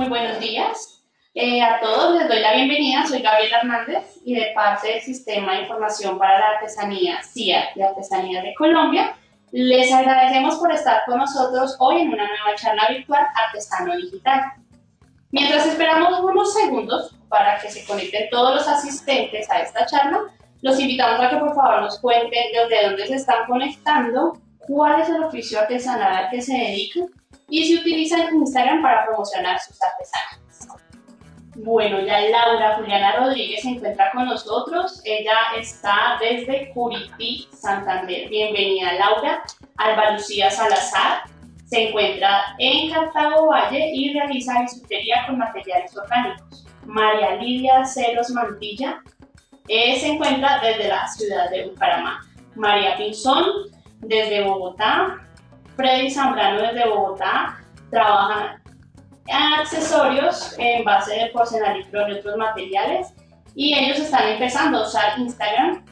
Muy buenos días eh, a todos, les doy la bienvenida, soy Gabriela Hernández y de parte del Sistema de Información para la Artesanía CIA de Artesanía de Colombia, les agradecemos por estar con nosotros hoy en una nueva charla virtual Artesano Digital. Mientras esperamos unos segundos para que se conecten todos los asistentes a esta charla, los invitamos a que por favor nos cuenten desde dónde se están conectando, cuál es el oficio artesanal al que se dedican y si utilizan Instagram para promocionar sus artesanías. Bueno, ya Laura Juliana Rodríguez se encuentra con nosotros. Ella está desde Curití, Santander. Bienvenida Laura. Alba Lucía Salazar se encuentra en Cartago Valle y realiza bisutería con materiales orgánicos. María Lidia Ceros Mantilla eh, se encuentra desde la ciudad de Bucaramanga. María Pinzón desde Bogotá. Freddy Zambrano desde Bogotá trabaja en accesorios en base de porcelanato y otros materiales y ellos están empezando a usar Instagram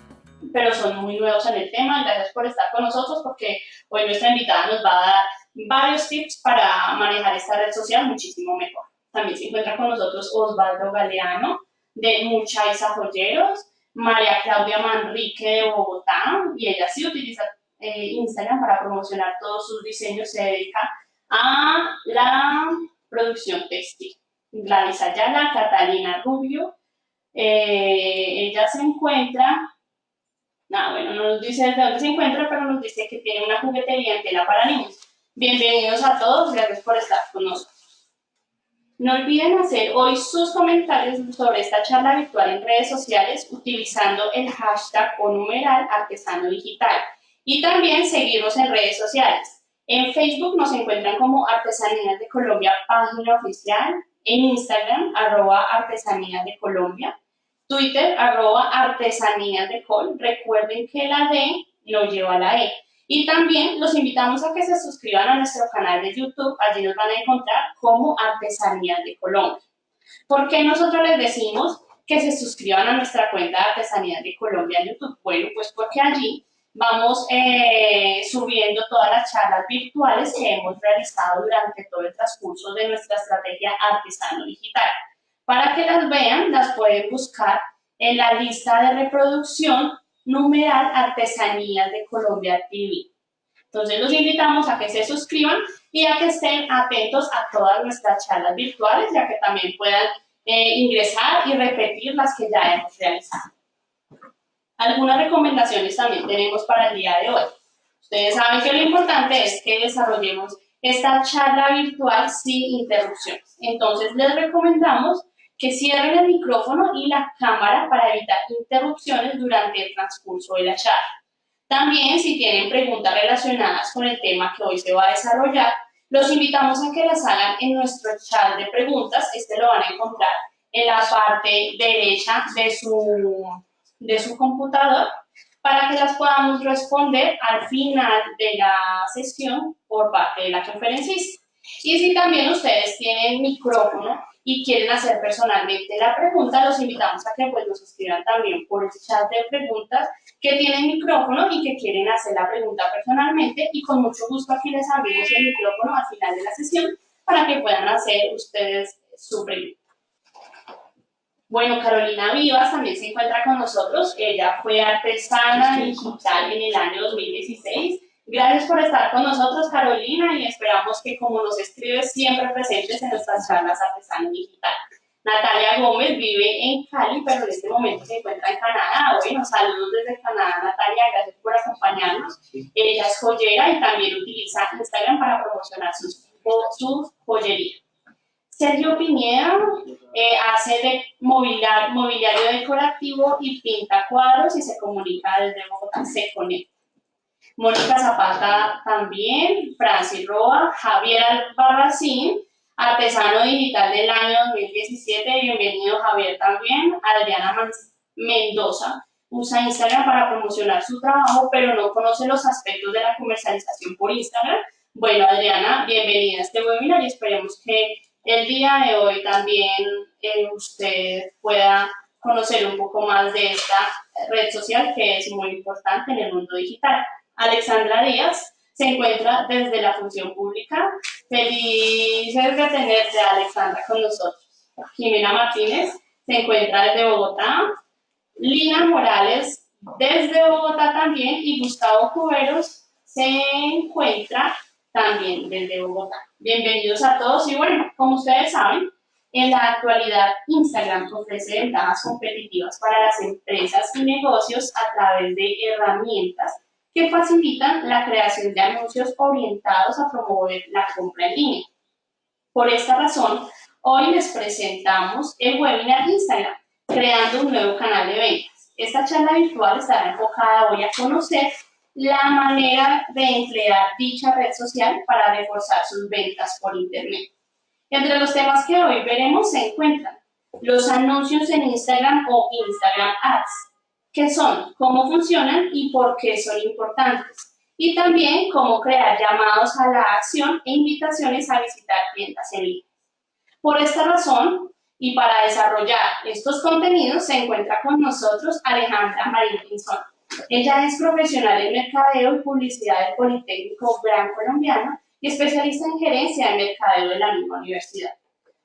pero son muy nuevos en el tema. Gracias por estar con nosotros porque hoy nuestra invitada nos va a dar varios tips para manejar esta red social muchísimo mejor. También se encuentra con nosotros Osvaldo Galeano de Muchaiza Joyeros, María Claudia Manrique de Bogotá y ella sí utiliza eh, Instagram para promocionar todos sus diseños, se dedica a la producción textil. Gladys Ayala, Catalina Rubio, eh, ella se encuentra, no, bueno, no nos dice de dónde se encuentra, pero nos dice que tiene una juguetería en tela para niños. Bienvenidos a todos, gracias por estar con nosotros. No olviden hacer hoy sus comentarios sobre esta charla virtual en redes sociales utilizando el hashtag o numeral artesano digital y también seguirnos en redes sociales. En Facebook nos encuentran como Artesanías de Colombia, página oficial. En Instagram, arroba Artesanías de Colombia. Twitter, arroba Artesanías de Col. Recuerden que la D lo lleva a la E. Y también los invitamos a que se suscriban a nuestro canal de YouTube. Allí nos van a encontrar como Artesanías de Colombia. ¿Por qué nosotros les decimos que se suscriban a nuestra cuenta de Artesanías de Colombia en YouTube? Bueno, pues porque allí vamos eh, subiendo todas las charlas virtuales que hemos realizado durante todo el transcurso de nuestra estrategia artesano digital. Para que las vean, las pueden buscar en la lista de reproducción numeral Artesanías de Colombia TV. Entonces los invitamos a que se suscriban y a que estén atentos a todas nuestras charlas virtuales, ya que también puedan eh, ingresar y repetir las que ya hemos realizado. Algunas recomendaciones también tenemos para el día de hoy. Ustedes saben que lo importante es que desarrollemos esta charla virtual sin interrupciones. Entonces les recomendamos que cierren el micrófono y la cámara para evitar interrupciones durante el transcurso de la charla. También, si tienen preguntas relacionadas con el tema que hoy se va a desarrollar, los invitamos a que las hagan en nuestro chat de preguntas. Este lo van a encontrar en la parte derecha de su de su computador para que las podamos responder al final de la sesión por parte de la conferencista. Y si también ustedes tienen micrófono y quieren hacer personalmente la pregunta, los invitamos a que pues nos escriban también por el chat de preguntas que tienen micrófono y que quieren hacer la pregunta personalmente y con mucho gusto aquí les abrimos el micrófono al final de la sesión para que puedan hacer ustedes su pregunta. Bueno, Carolina Vivas también se encuentra con nosotros. Ella fue artesana digital en el año 2016. Gracias por estar con nosotros, Carolina, y esperamos que, como nos escribes, siempre presentes en nuestras charlas artesana digital. Natalia Gómez vive en Cali, pero en este momento se encuentra en Canadá. Bueno, saludos desde Canadá, Natalia, gracias por acompañarnos. Ella es joyera y también utiliza Instagram para promocionar su joyería. Sergio Piñeda eh, hace de mobiliario, decorativo y pinta cuadros y se comunica desde Bogotá, se conecta. Mónica Zapata también, Francis Roa, Javier Albarracín, artesano digital del año 2017, bienvenido Javier también, Adriana Mendoza, usa Instagram para promocionar su trabajo, pero no conoce los aspectos de la comercialización por Instagram. Bueno, Adriana, bienvenida a este webinar y esperemos que el día de hoy también eh, usted pueda conocer un poco más de esta red social que es muy importante en el mundo digital. Alexandra Díaz se encuentra desde la función pública. Felices de tenerte, Alexandra, con nosotros. Jimena Martínez se encuentra desde Bogotá. Lina Morales desde Bogotá también y Gustavo Cuberos se encuentra también desde Bogotá. Bienvenidos a todos y bueno, como ustedes saben, en la actualidad Instagram ofrece ventajas competitivas para las empresas y negocios a través de herramientas que facilitan la creación de anuncios orientados a promover la compra en línea. Por esta razón, hoy les presentamos el webinar Instagram, creando un nuevo canal de ventas. Esta charla virtual estará enfocada hoy a conocer la manera de emplear dicha red social para reforzar sus ventas por Internet. Entre los temas que hoy veremos se encuentran los anuncios en Instagram o Instagram Ads, qué son, cómo funcionan y por qué son importantes. Y también cómo crear llamados a la acción e invitaciones a visitar tiendas en línea. Por esta razón, y para desarrollar estos contenidos, se encuentra con nosotros Alejandra Marín Pinzón. Ella es profesional en mercadeo y publicidad del Politécnico Gran Colombiano y especialista en gerencia de mercadeo de la misma universidad.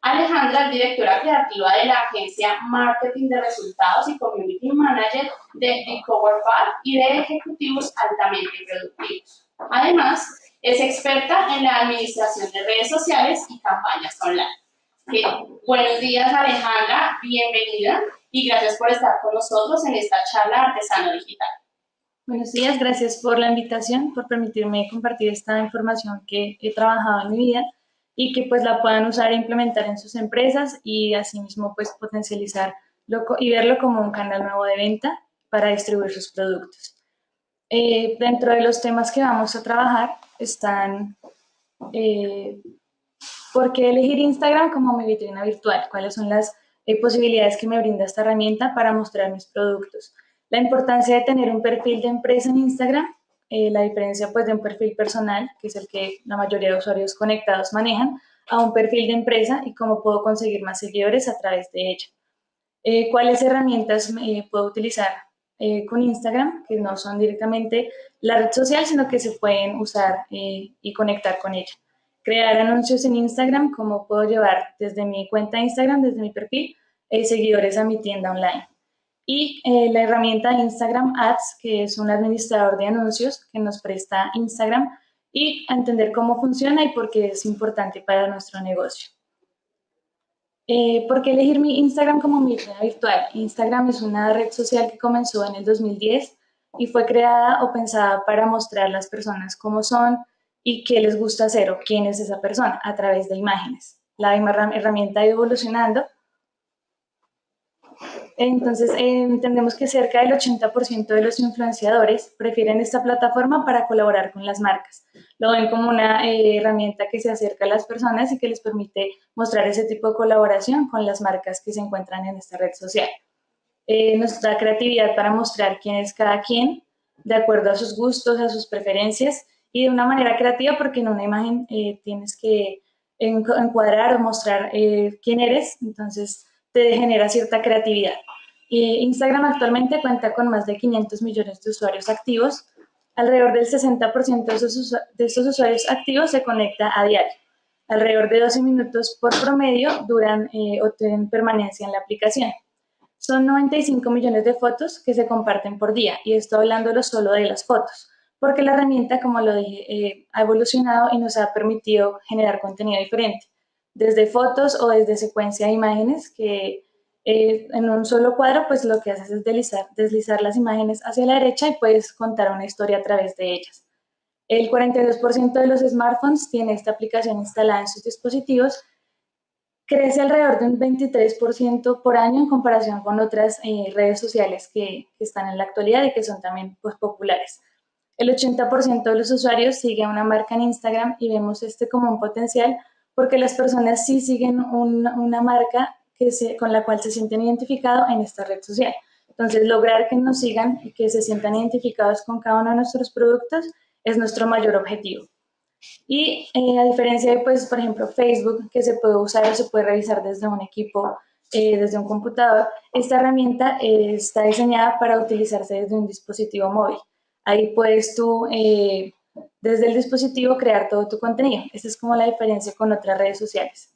Alejandra es directora creativa de la agencia Marketing de Resultados y Community Manager de The Cover y de ejecutivos altamente productivos. Además, es experta en la administración de redes sociales y campañas online. buenos días Alejandra, bienvenida y gracias por estar con nosotros en esta charla Artesano Digital. Buenos días, gracias por la invitación, por permitirme compartir esta información que he trabajado en mi vida y que pues la puedan usar e implementar en sus empresas y asimismo pues potencializar y verlo como un canal nuevo de venta para distribuir sus productos. Eh, dentro de los temas que vamos a trabajar están eh, por qué elegir Instagram como mi vitrina virtual, cuáles son las eh, posibilidades que me brinda esta herramienta para mostrar mis productos, la importancia de tener un perfil de empresa en Instagram eh, la diferencia pues de un perfil personal, que es el que la mayoría de usuarios conectados manejan, a un perfil de empresa y cómo puedo conseguir más seguidores a través de ella. Eh, ¿Cuáles herramientas puedo utilizar eh, con Instagram? Que no son directamente la red social, sino que se pueden usar y conectar con ella. Crear anuncios en Instagram, cómo puedo llevar desde mi cuenta de Instagram, desde mi perfil, seguidores a mi tienda online y eh, la herramienta Instagram Ads, que es un administrador de anuncios que nos presta Instagram y entender cómo funciona y por qué es importante para nuestro negocio. Eh, ¿Por qué elegir mi Instagram como mi red virtual? Instagram es una red social que comenzó en el 2010 y fue creada o pensada para mostrar las personas cómo son y qué les gusta hacer o quién es esa persona a través de imágenes. La herramienta ha ido evolucionando entonces, eh, entendemos que cerca del 80% de los influenciadores prefieren esta plataforma para colaborar con las marcas. Lo ven como una eh, herramienta que se acerca a las personas y que les permite mostrar ese tipo de colaboración con las marcas que se encuentran en esta red social. Eh, nos da creatividad para mostrar quién es cada quien, de acuerdo a sus gustos, a sus preferencias y de una manera creativa porque en una imagen tienes que encuadrar o mostrar quién eres. Entonces, te genera cierta creatividad. Instagram actualmente cuenta con más de 500 millones de usuarios activos. Alrededor del 60% de, estos usuarios activos se conecta a diario. Alrededor de 12 minutos por promedio duran eh, o tienen permanencia en la aplicación. Son 95 millones de fotos que se comparten por día y estoy hablándolo solo de las fotos, porque la herramienta, como lo dije, eh, ha evolucionado y nos ha permitido generar contenido diferente desde fotos o desde secuencia de imágenes que eh, en un solo cuadro pues lo que haces es deslizar, deslizar las imágenes hacia la derecha y puedes contar una historia a través de ellas. El 42% de los smartphones tiene esta aplicación instalada en sus dispositivos, crece alrededor de un 23% por año en comparación con otras eh, redes sociales que, que, están en la actualidad y que son también pues, populares. El 80% de los usuarios sigue a una marca en Instagram y vemos este como un potencial porque las personas sí siguen una marca que con la cual se sienten identificados en esta red social. Entonces, lograr que nos sigan y que se sientan identificados con cada uno de nuestros productos es nuestro mayor objetivo. Y eh, a diferencia de, pues, por ejemplo, Facebook, que se puede usar o se puede revisar desde un equipo, eh, desde un computador, esta herramienta eh, está diseñada para utilizarse desde un dispositivo móvil. Ahí puedes tú desde el dispositivo crear todo tu contenido. Esa es como la diferencia con otras redes sociales.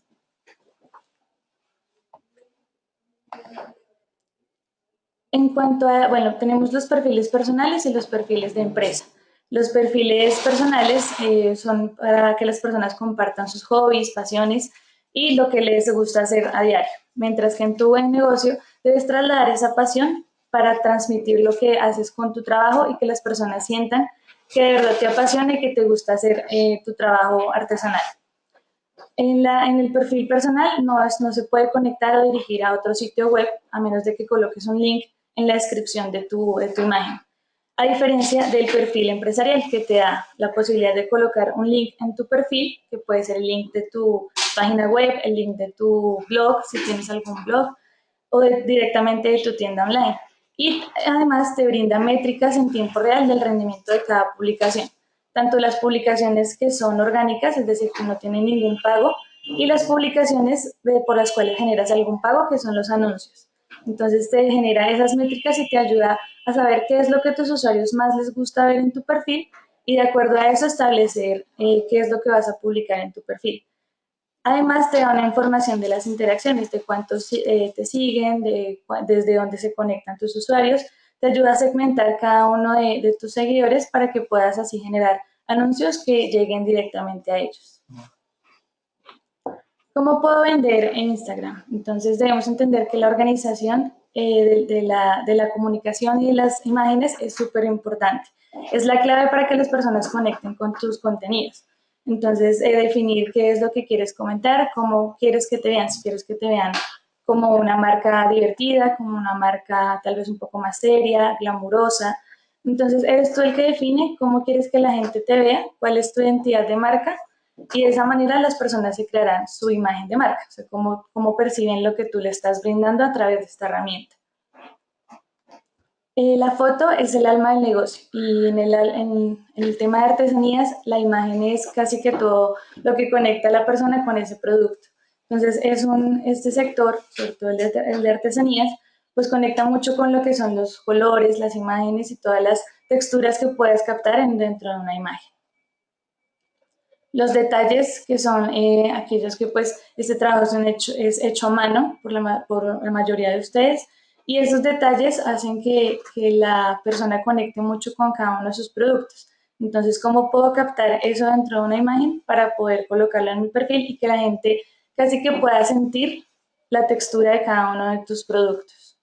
En cuanto a, bueno, tenemos los perfiles personales y los perfiles de empresa. Los perfiles personales eh, son para que las personas compartan sus hobbies, pasiones y lo que les gusta hacer a diario. Mientras que en tu buen negocio debes trasladar esa pasión para transmitir lo que haces con tu trabajo y que las personas sientan que de verdad te apasiona y que te gusta hacer eh, tu trabajo artesanal. En, la, en el perfil personal no, no se puede conectar o dirigir a otro sitio web a menos de que coloques un link en la descripción de tu, de tu imagen. A diferencia del perfil empresarial que te da la posibilidad de colocar un link en tu perfil, que puede ser el link de tu página web, el link de tu blog, si tienes algún blog, o directamente de tu tienda online. Y además te brinda métricas en tiempo real del rendimiento de cada publicación. Tanto las publicaciones que son orgánicas, es decir, que no tienen ningún pago, y las publicaciones por las cuales generas algún pago, que son los anuncios. Entonces te genera esas métricas y te ayuda a saber qué es lo que tus usuarios más les gusta ver en tu perfil y de acuerdo a eso establecer eh, qué es lo que vas a publicar en tu perfil. Además te da una información de las interacciones, de cuántos eh, te siguen, de, desde dónde se conectan tus usuarios. Te ayuda a segmentar cada uno de, tus seguidores para que puedas así generar anuncios que lleguen directamente a ellos. ¿Cómo puedo vender en Instagram? Entonces debemos entender que la organización eh, de, la, de, la, comunicación y de las imágenes es súper importante. Es la clave para que las personas conecten con tus contenidos. Entonces, eh, definir qué es lo que quieres comentar, cómo quieres que te vean, si quieres que te vean como una marca divertida, como una marca tal vez un poco más seria, glamurosa. Entonces, eres tú el que define cómo quieres que la gente te vea, cuál es tu identidad de marca y de esa manera las personas se crearán su imagen de marca, o sea, cómo, cómo perciben lo que tú le estás brindando a través de esta herramienta. Eh, la foto es el alma del negocio y en el, en, el, tema de artesanías la imagen es casi que todo lo que conecta a la persona con ese producto. Entonces es un, este sector, sobre todo el de, el de artesanías, pues conecta mucho con lo que son los colores, las imágenes y todas las texturas que puedes captar en, dentro de una imagen. Los detalles que son eh, aquellos que pues este trabajo es, hecho, es hecho a mano por la, por la mayoría de ustedes y esos detalles hacen que, que, la persona conecte mucho con cada uno de sus productos. Entonces, ¿cómo puedo captar eso dentro de una imagen para poder colocarla en mi perfil y que la gente casi que pueda sentir la textura de cada uno de tus productos?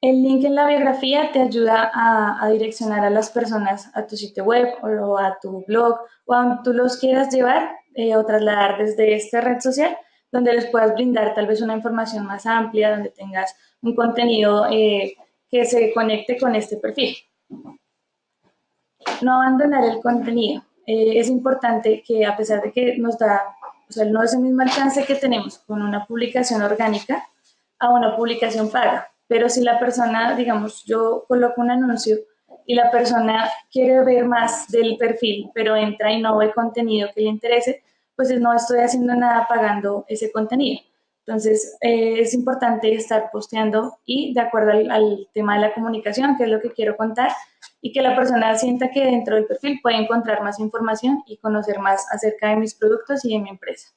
El link en la biografía te ayuda a, direccionar a las personas a tu sitio web o a tu blog o a donde tú los quieras llevar eh, o trasladar desde esta red social, donde les puedas brindar tal vez una información más amplia, donde tengas un contenido eh, que se conecte con este perfil. No abandonar el contenido. Eh, es importante que a pesar de que nos da, o sea, no es el mismo alcance que tenemos con una publicación orgánica a una publicación paga pero si la persona, digamos, yo coloco un anuncio y la persona quiere ver más del perfil, pero entra y no ve contenido que le interese, pues no estoy haciendo nada pagando ese contenido. Entonces, eh, es importante estar posteando y de acuerdo al, al, tema de la comunicación, que es lo que quiero contar, y que la persona sienta que dentro del perfil puede encontrar más información y conocer más acerca de mis productos y de mi empresa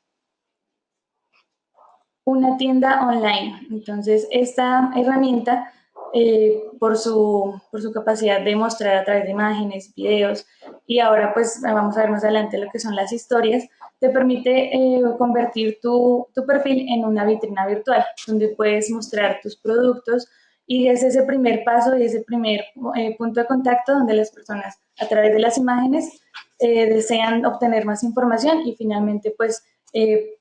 una tienda online. Entonces, esta herramienta, eh, por, su, por su capacidad de mostrar a través de imágenes, videos, y ahora pues vamos a ver más adelante lo que son las historias, te permite eh, convertir tu, tu, perfil en una vitrina virtual, donde puedes mostrar tus productos y es ese primer paso y ese primer eh, punto de contacto donde las personas a través de las imágenes desean obtener más información y finalmente pues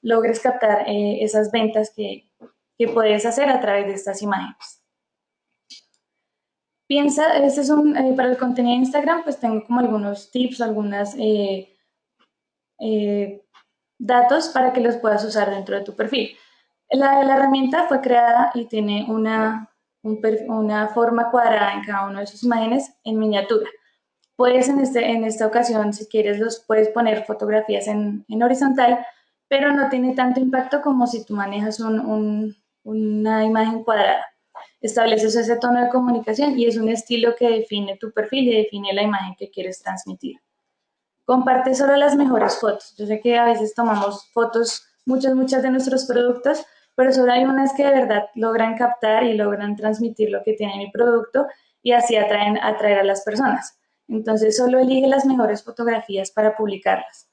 logres captar esas ventas que, que, puedes hacer a través de estas imágenes. Piensa, este es un, eh, para el contenido de Instagram, pues tengo como algunos tips, algunos datos para que los puedas usar dentro de tu perfil. La, la herramienta fue creada y tiene una, una forma cuadrada en cada una de sus imágenes en miniatura. Puedes en, este, en esta ocasión, si quieres, los puedes poner fotografías en, en horizontal pero no tiene tanto impacto como si tú manejas una imagen cuadrada. Estableces ese tono de comunicación y es un estilo que define tu perfil y define la imagen que quieres transmitir. Comparte solo las mejores fotos. Yo sé que a veces tomamos fotos, muchas, muchas de nuestros productos, pero solo hay unas que de verdad logran captar y logran transmitir lo que tiene mi producto y así atraen, atraer a las personas. Entonces solo elige las mejores fotografías para publicarlas.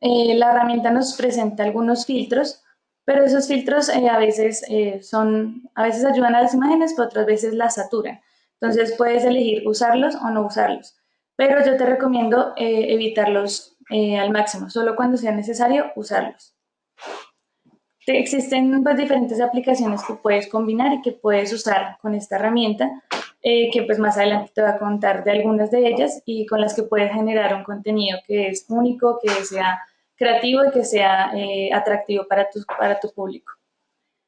Eh, la herramienta nos presenta algunos filtros, pero esos filtros eh, a veces eh, son, a veces ayudan a las imágenes, pero otras veces las saturan. Entonces puedes elegir usarlos o no usarlos. Pero yo te recomiendo evitarlos al máximo, solo cuando sea necesario usarlos. Existen pues, diferentes aplicaciones que puedes combinar y que puedes usar con esta herramienta, que pues más adelante te voy a contar de algunas de ellas y con las que puedes generar un contenido que es único, que sea creativo y que sea eh, atractivo para tu, para tu público.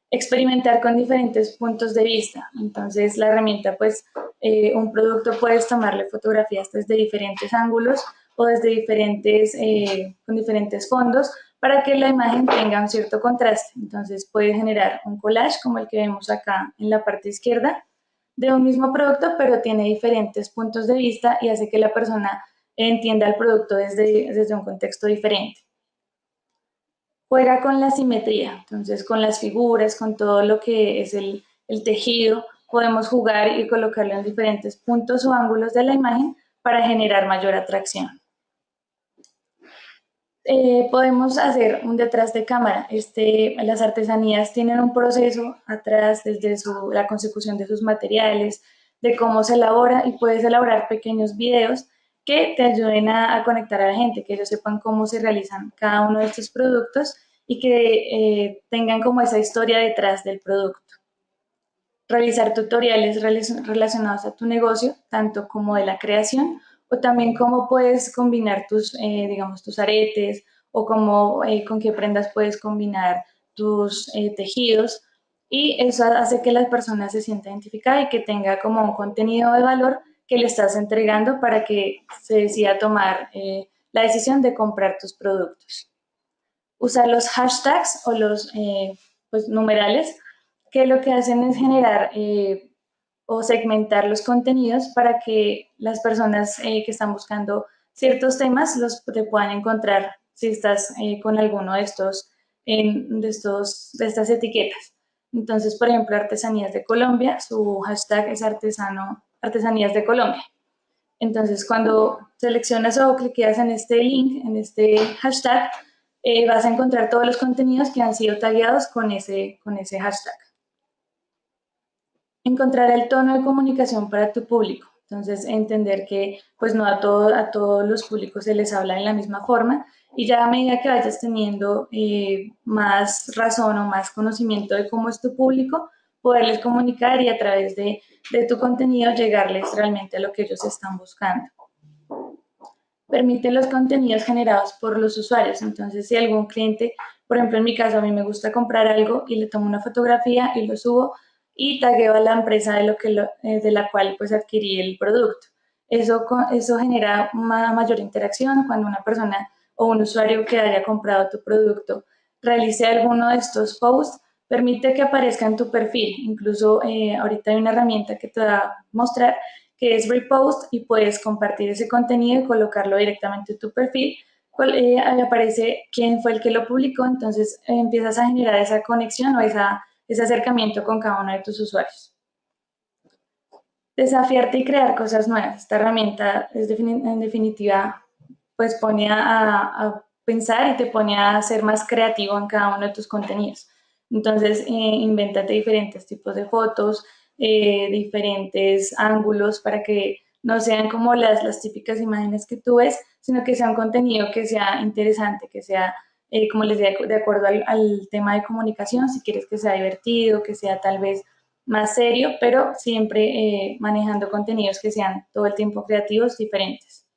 Experimentar con diferentes puntos de vista. Entonces, la herramienta, pues, eh, un producto puedes tomarle fotografías desde diferentes ángulos o desde diferentes, eh, con diferentes fondos para que la imagen tenga un cierto contraste. Entonces, puedes generar un collage como el que vemos acá en la parte izquierda de un mismo producto, pero tiene diferentes puntos de vista y hace que la persona entienda el producto desde, desde un contexto diferente juega con la simetría, entonces con las figuras, con todo lo que es el, tejido, podemos jugar y colocarlo en diferentes puntos o ángulos de la imagen para generar mayor atracción. Eh, podemos hacer un detrás de cámara. Este, las artesanías tienen un proceso atrás desde la consecución de sus materiales, de cómo se elabora y puedes elaborar pequeños videos que te ayuden a, conectar a la gente, que ellos sepan cómo se realizan cada uno de estos productos y que eh, tengan como esa historia detrás del producto. Realizar tutoriales relacionados a tu negocio, tanto como de la creación, o también cómo puedes combinar tus, eh, digamos, tus aretes, o cómo, eh, con qué prendas puedes combinar tus tejidos, y eso hace que la persona se sienta identificada y que tenga como un contenido de valor que le estás entregando para que se decida tomar la decisión de comprar tus productos usar los hashtags o los eh, pues, numerales, que lo que hacen es generar eh, o segmentar los contenidos para que las personas eh, que están buscando ciertos temas los te puedan encontrar si estás con alguno de estos, de estos, de estas etiquetas. Entonces, por ejemplo, Artesanías de Colombia, su hashtag es artesano, Artesanías de Colombia. Entonces, cuando seleccionas o cliqueas en este link, en este hashtag, eh, vas a encontrar todos los contenidos que han sido tagueados con ese, con ese hashtag. Encontrar el tono de comunicación para tu público. Entonces, entender que pues no a, todo, a todos los públicos se les habla en la misma forma y ya a medida que vayas teniendo eh, más razón o más conocimiento de cómo es tu público, poderles comunicar y a través de, de tu contenido llegarles realmente a lo que ellos están buscando permite los contenidos generados por los usuarios. Entonces, si algún cliente, por ejemplo, en mi caso, a mí me gusta comprar algo y le tomo una fotografía y lo subo y tagueo a la empresa de, lo que eh, de la cual pues adquirí el producto. Eso, eso genera una mayor interacción cuando una persona o un usuario que haya comprado tu producto realice alguno de estos posts, permite que aparezca en tu perfil. Incluso eh, ahorita hay una herramienta que te va a mostrar que es repost y puedes compartir ese contenido y colocarlo directamente en tu perfil. Eh, aparece quién fue el que lo publicó, entonces eh, empiezas a generar esa conexión o esa, ese acercamiento con cada uno de tus usuarios. Desafiarte y crear cosas nuevas. Esta herramienta es en definitiva pues pone a, pensar y te pone a ser más creativo en cada uno de tus contenidos. Entonces, eh, invéntate diferentes tipos de fotos, eh, diferentes ángulos para que no sean como las, las típicas imágenes que tú ves, sino que sea un contenido que sea interesante, que sea, eh, como les digo, de acuerdo al, tema de comunicación, si quieres que sea divertido, que sea tal vez más serio, pero siempre eh, manejando contenidos que sean todo el tiempo creativos, diferentes.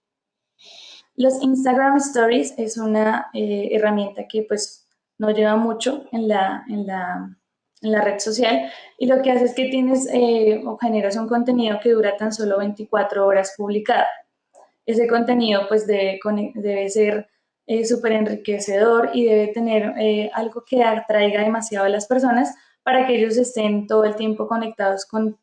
Los Instagram Stories es una herramienta que pues no lleva mucho en la, en la en la red social y lo que hace es que tienes eh, o generas un contenido que dura tan solo 24 horas publicado. Ese contenido pues debe, debe ser eh, súper enriquecedor y debe tener eh, algo que atraiga demasiado a las personas para que ellos estén todo el tiempo conectados con,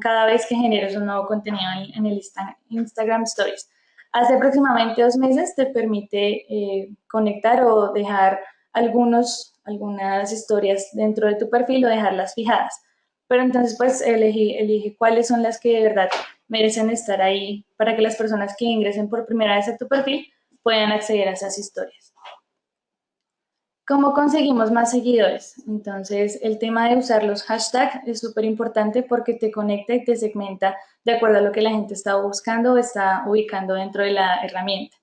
cada vez que generas un nuevo contenido en, el Instagram Stories. Hace aproximadamente dos meses te permite eh, conectar o dejar algunos, algunas historias dentro de tu perfil o dejarlas fijadas. Pero entonces pues elige, elige cuáles son las que de verdad merecen estar ahí para que las personas que ingresen por primera vez a tu perfil puedan acceder a esas historias. ¿Cómo conseguimos más seguidores? Entonces, el tema de usar los hashtags es súper importante porque te conecta y te segmenta de acuerdo a lo que la gente está buscando o está ubicando dentro de la herramienta.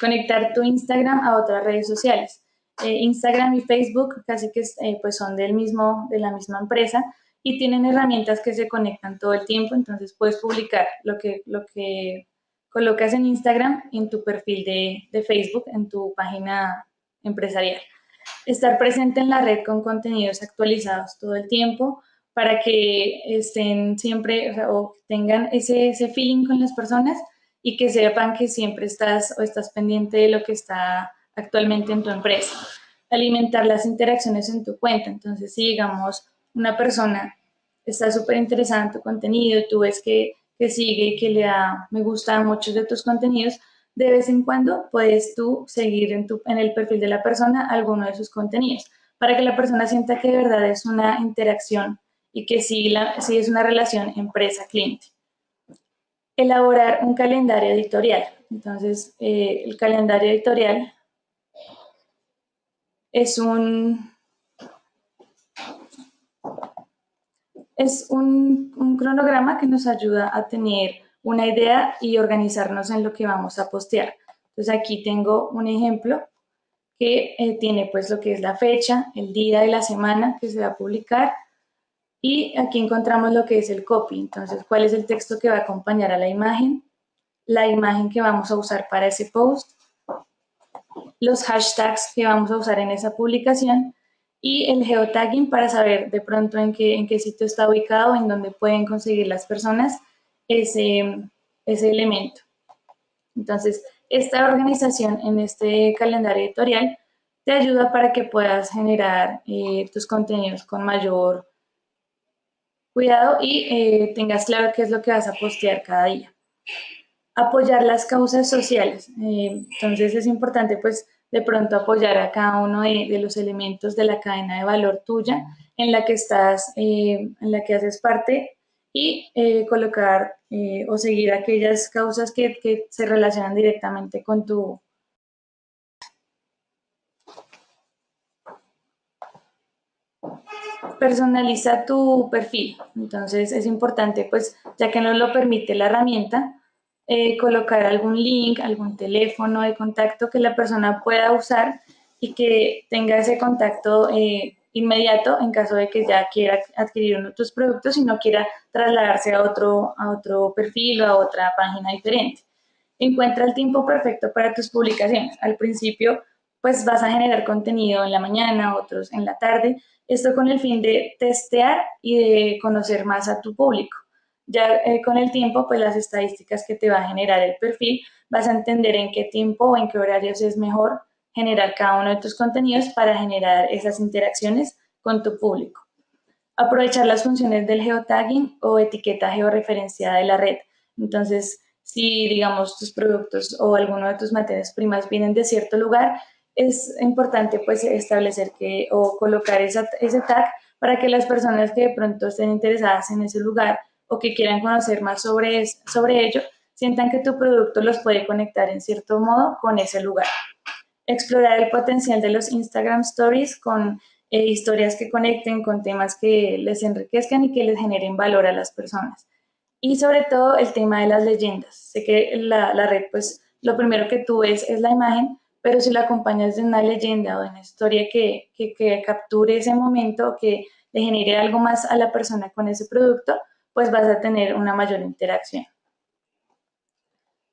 Conectar tu Instagram a otras redes sociales. Eh, Instagram y Facebook casi que eh, pues son del mismo, de la misma empresa y tienen herramientas que se conectan todo el tiempo, entonces puedes publicar lo que, lo que colocas en Instagram en tu perfil de, de Facebook, en tu página empresarial. Estar presente en la red con contenidos actualizados todo el tiempo para que estén siempre o, tengan ese, ese feeling con las personas y que sepan que siempre estás o estás pendiente de lo que está actualmente en tu empresa. Alimentar las interacciones en tu cuenta. Entonces, si digamos una persona está súper interesada en tu contenido, tú ves que, que sigue y que le da me gusta muchos de tus contenidos, de vez en cuando puedes tú seguir en, tu, en el perfil de la persona alguno de sus contenidos para que la persona sienta que de verdad es una interacción y que sí, la, sí es una relación empresa-cliente. Elaborar un calendario editorial. Entonces, eh, el calendario editorial es un, es un, un, cronograma que nos ayuda a tener una idea y organizarnos en lo que vamos a postear. Entonces aquí tengo un ejemplo que eh, tiene pues lo que es la fecha, el día de la semana que se va a publicar y aquí encontramos lo que es el copy. Entonces, cuál es el texto que va a acompañar a la imagen, la imagen que vamos a usar para ese post, los hashtags que vamos a usar en esa publicación y el geotagging para saber de pronto en qué, en qué sitio está ubicado, en dónde pueden conseguir las personas ese, ese elemento. Entonces, esta organización en este calendario editorial te ayuda para que puedas generar eh, tus contenidos con mayor cuidado y eh, tengas claro qué es lo que vas a postear cada día. Apoyar las causas sociales. Eh, entonces es importante pues de pronto apoyar a cada uno de, los elementos de la cadena de valor tuya en la que estás, en la que haces parte y eh, colocar eh, o seguir aquellas causas que, que, se relacionan directamente con tu... Personaliza tu perfil. Entonces es importante, pues, ya que nos lo permite la herramienta, eh, colocar algún link, algún teléfono de contacto que la persona pueda usar y que tenga ese contacto inmediato en caso de que ya quiera adquirir uno de tus productos y no quiera trasladarse a otro, a otro perfil o a otra página diferente. Encuentra el tiempo perfecto para tus publicaciones. Al principio, pues vas a generar contenido en la mañana, otros en la tarde, esto con el fin de testear y de conocer más a tu público. Ya eh, con el tiempo, pues las estadísticas que te va a generar el perfil, vas a entender en qué tiempo o en qué horarios es mejor generar cada uno de tus contenidos para generar esas interacciones con tu público. Aprovechar las funciones del geotagging o etiqueta georreferenciada de la red. Entonces, si digamos tus productos o alguno de tus materias primas vienen de cierto lugar, es importante pues establecer que o colocar ese tag para que las personas que de pronto estén interesadas en ese lugar o que quieran conocer más sobre, sobre ello, sientan que tu producto los puede conectar en cierto modo con ese lugar explorar el potencial de los Instagram Stories con eh, historias que conecten con temas que les enriquezcan y que les generen valor a las personas. Y sobre todo el tema de las leyendas. Sé que la, la red, pues lo primero que tú ves es la imagen, pero si la acompañas de una leyenda o de una historia que, que, que capture ese momento, que le genere algo más a la persona con ese producto, pues vas a tener una mayor interacción.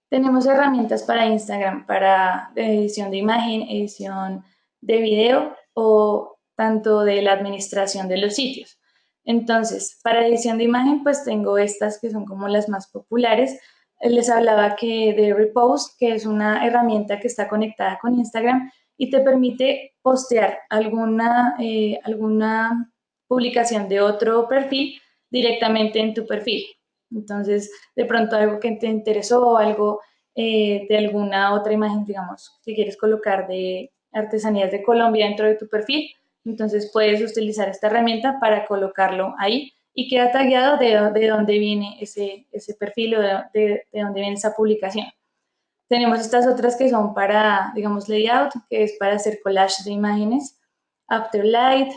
Tenemos herramientas para Instagram, para edición de imagen, edición de video o tanto de la administración de los sitios. Entonces, para edición de imagen, pues tengo estas que son como las más populares. Les hablaba que de Repost, que es una herramienta que está conectada con Instagram y te permite postear alguna, eh, alguna publicación de otro perfil directamente en tu perfil. Entonces, de pronto algo que te interesó, algo eh, de alguna otra imagen, digamos, que quieres colocar de artesanías de Colombia dentro de tu perfil, entonces puedes utilizar esta herramienta para colocarlo ahí y queda tagueado de, de dónde viene ese, ese perfil o de, de, dónde viene esa publicación. Tenemos estas otras que son para, digamos, layout, que es para hacer collage de imágenes, Afterlight,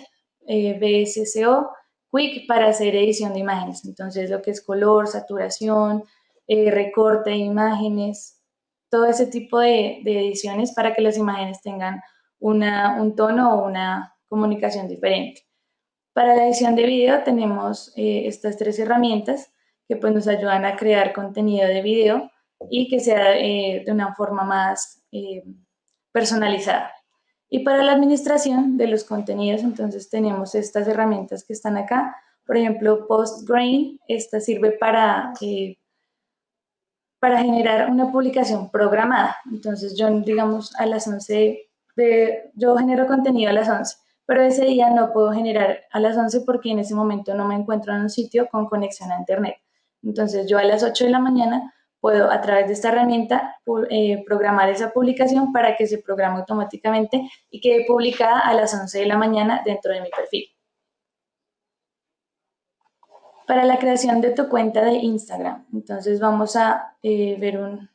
eh, BSCO, Quick para hacer edición de imágenes. Entonces, lo que es color, saturación, eh, recorte de imágenes, todo ese tipo de, ediciones para que las imágenes tengan una, un tono o una comunicación diferente. Para la edición de video tenemos eh, estas tres herramientas que pues, nos ayudan a crear contenido de video y que sea eh, de una forma más personalizada. Y para la administración de los contenidos, entonces tenemos estas herramientas que están acá. Por ejemplo, PostGrain, esta sirve para, para generar una publicación programada. Entonces yo, digamos, a las 11, de, yo genero contenido a las 11 pero ese día no puedo generar a las 11 porque en ese momento no me encuentro en un sitio con conexión a Internet. Entonces yo a las 8 de la mañana puedo a través de esta herramienta eh, programar esa publicación para que se programe automáticamente y quede publicada a las 11 de la mañana dentro de mi perfil. Para la creación de tu cuenta de Instagram, entonces vamos a eh, ver un,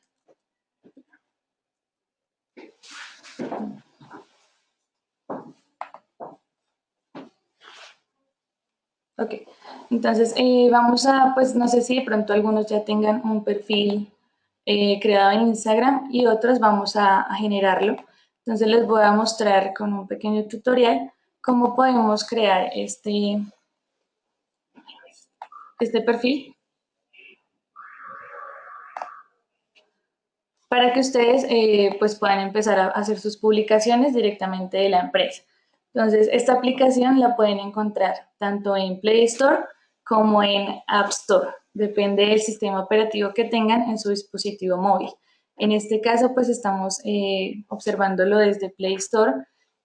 Ok, entonces eh, vamos a, pues no sé si de pronto algunos ya tengan un perfil eh, creado en Instagram y otros vamos a, generarlo. Entonces les voy a mostrar con un pequeño tutorial cómo podemos crear este, este perfil para que ustedes eh, pues puedan empezar a hacer sus publicaciones directamente de la empresa. Entonces, esta aplicación la pueden encontrar tanto en Play Store como en App Store. Depende del sistema operativo que tengan en su dispositivo móvil. En este caso, pues estamos eh, observándolo desde Play Store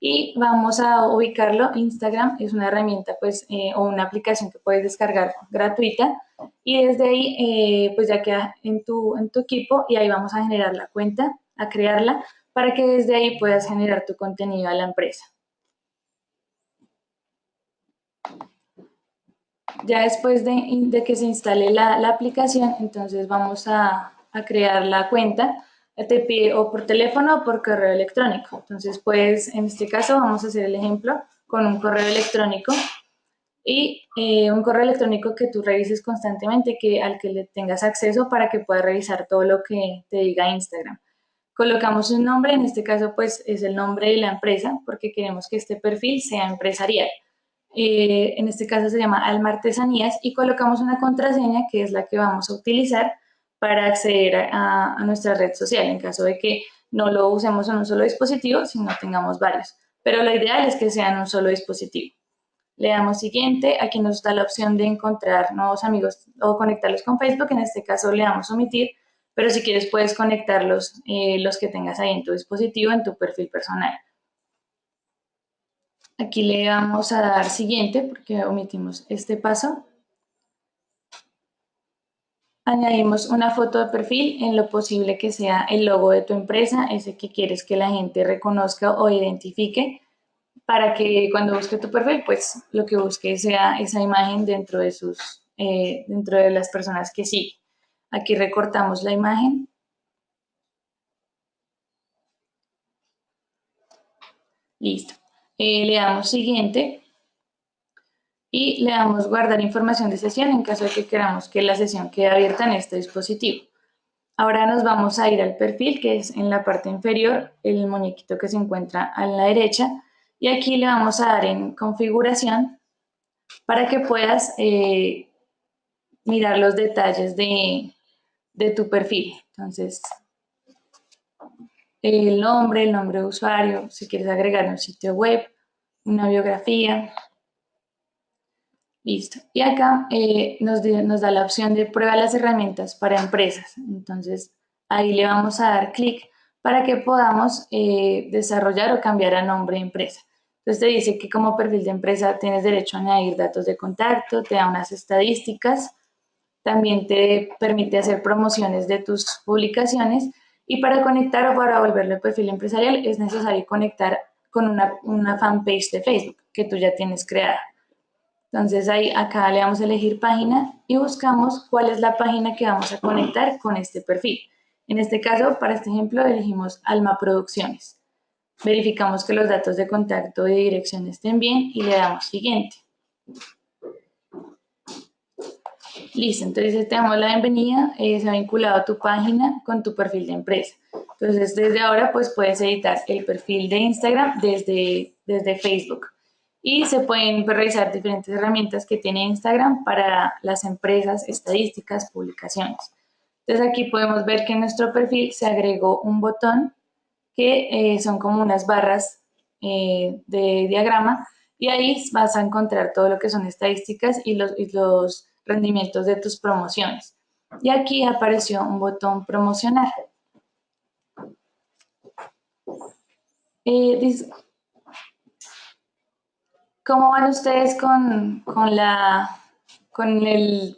y vamos a ubicarlo. Instagram es una herramienta pues eh, o una aplicación que puedes descargar gratuita y desde ahí eh, pues ya queda en tu, en tu equipo y ahí vamos a generar la cuenta, a crearla para que desde ahí puedas generar tu contenido a la empresa. Ya después de, que se instale la, aplicación, entonces vamos a, crear la cuenta. Te pide o por teléfono o por correo electrónico. Entonces, pues en este caso vamos a hacer el ejemplo con un correo electrónico y eh, un correo electrónico que tú revises constantemente, que, al que le tengas acceso para que puedas revisar todo lo que te diga Instagram. Colocamos un nombre, en este caso pues es el nombre de la empresa porque queremos que este perfil sea empresarial. Eh, en este caso se llama Alma Artesanías, y colocamos una contraseña que es la que vamos a utilizar para acceder a, nuestra red social en caso de que no lo usemos en un solo dispositivo, sino tengamos varios. Pero lo ideal es que sea en un solo dispositivo. Le damos siguiente, aquí nos da la opción de encontrar nuevos amigos o conectarlos con Facebook, en este caso le damos omitir, pero si quieres puedes conectarlos eh, los que tengas ahí en tu dispositivo, en tu perfil personal. Aquí le vamos a dar siguiente porque omitimos este paso. Añadimos una foto de perfil en lo posible que sea el logo de tu empresa, ese que quieres que la gente reconozca o identifique para que cuando busque tu perfil, pues lo que busque sea esa imagen dentro de, sus, eh, dentro de las personas que sí. Aquí recortamos la imagen. Listo. Eh, le damos siguiente y le damos guardar información de sesión en caso de que queramos que la sesión quede abierta en este dispositivo. Ahora nos vamos a ir al perfil que es en la parte inferior, el muñequito que se encuentra a la derecha y aquí le vamos a dar en configuración para que puedas eh, mirar los detalles de, de tu perfil. Entonces, el nombre, el nombre de usuario, si quieres agregar un sitio web, una biografía. Listo. Y acá eh, nos, nos, da la opción de prueba las herramientas para empresas. Entonces, ahí le vamos a dar clic para que podamos eh, desarrollar o cambiar a nombre de empresa. Entonces te dice que como perfil de empresa tienes derecho a añadir datos de contacto, te da unas estadísticas, también te permite hacer promociones de tus publicaciones y para conectar o para volverlo perfil empresarial es necesario conectar con una, una fanpage de Facebook que tú ya tienes creada. Entonces ahí acá le damos a elegir página y buscamos cuál es la página que vamos a conectar con este perfil. En este caso, para este ejemplo, elegimos Alma Producciones. Verificamos que los datos de contacto y dirección estén bien y le damos siguiente. Listo, entonces te damos la bienvenida, eh, se ha vinculado tu página con tu perfil de empresa. Entonces desde ahora pues puedes editar el perfil de Instagram desde, desde Facebook y se pueden realizar diferentes herramientas que tiene Instagram para las empresas, estadísticas, publicaciones. Entonces aquí podemos ver que en nuestro perfil se agregó un botón que eh, son como unas barras eh, de diagrama y ahí vas a encontrar todo lo que son estadísticas y los, los rendimientos de tus promociones. Y aquí apareció un botón promocionar. Eh, ¿Cómo van ustedes con, la, con, el,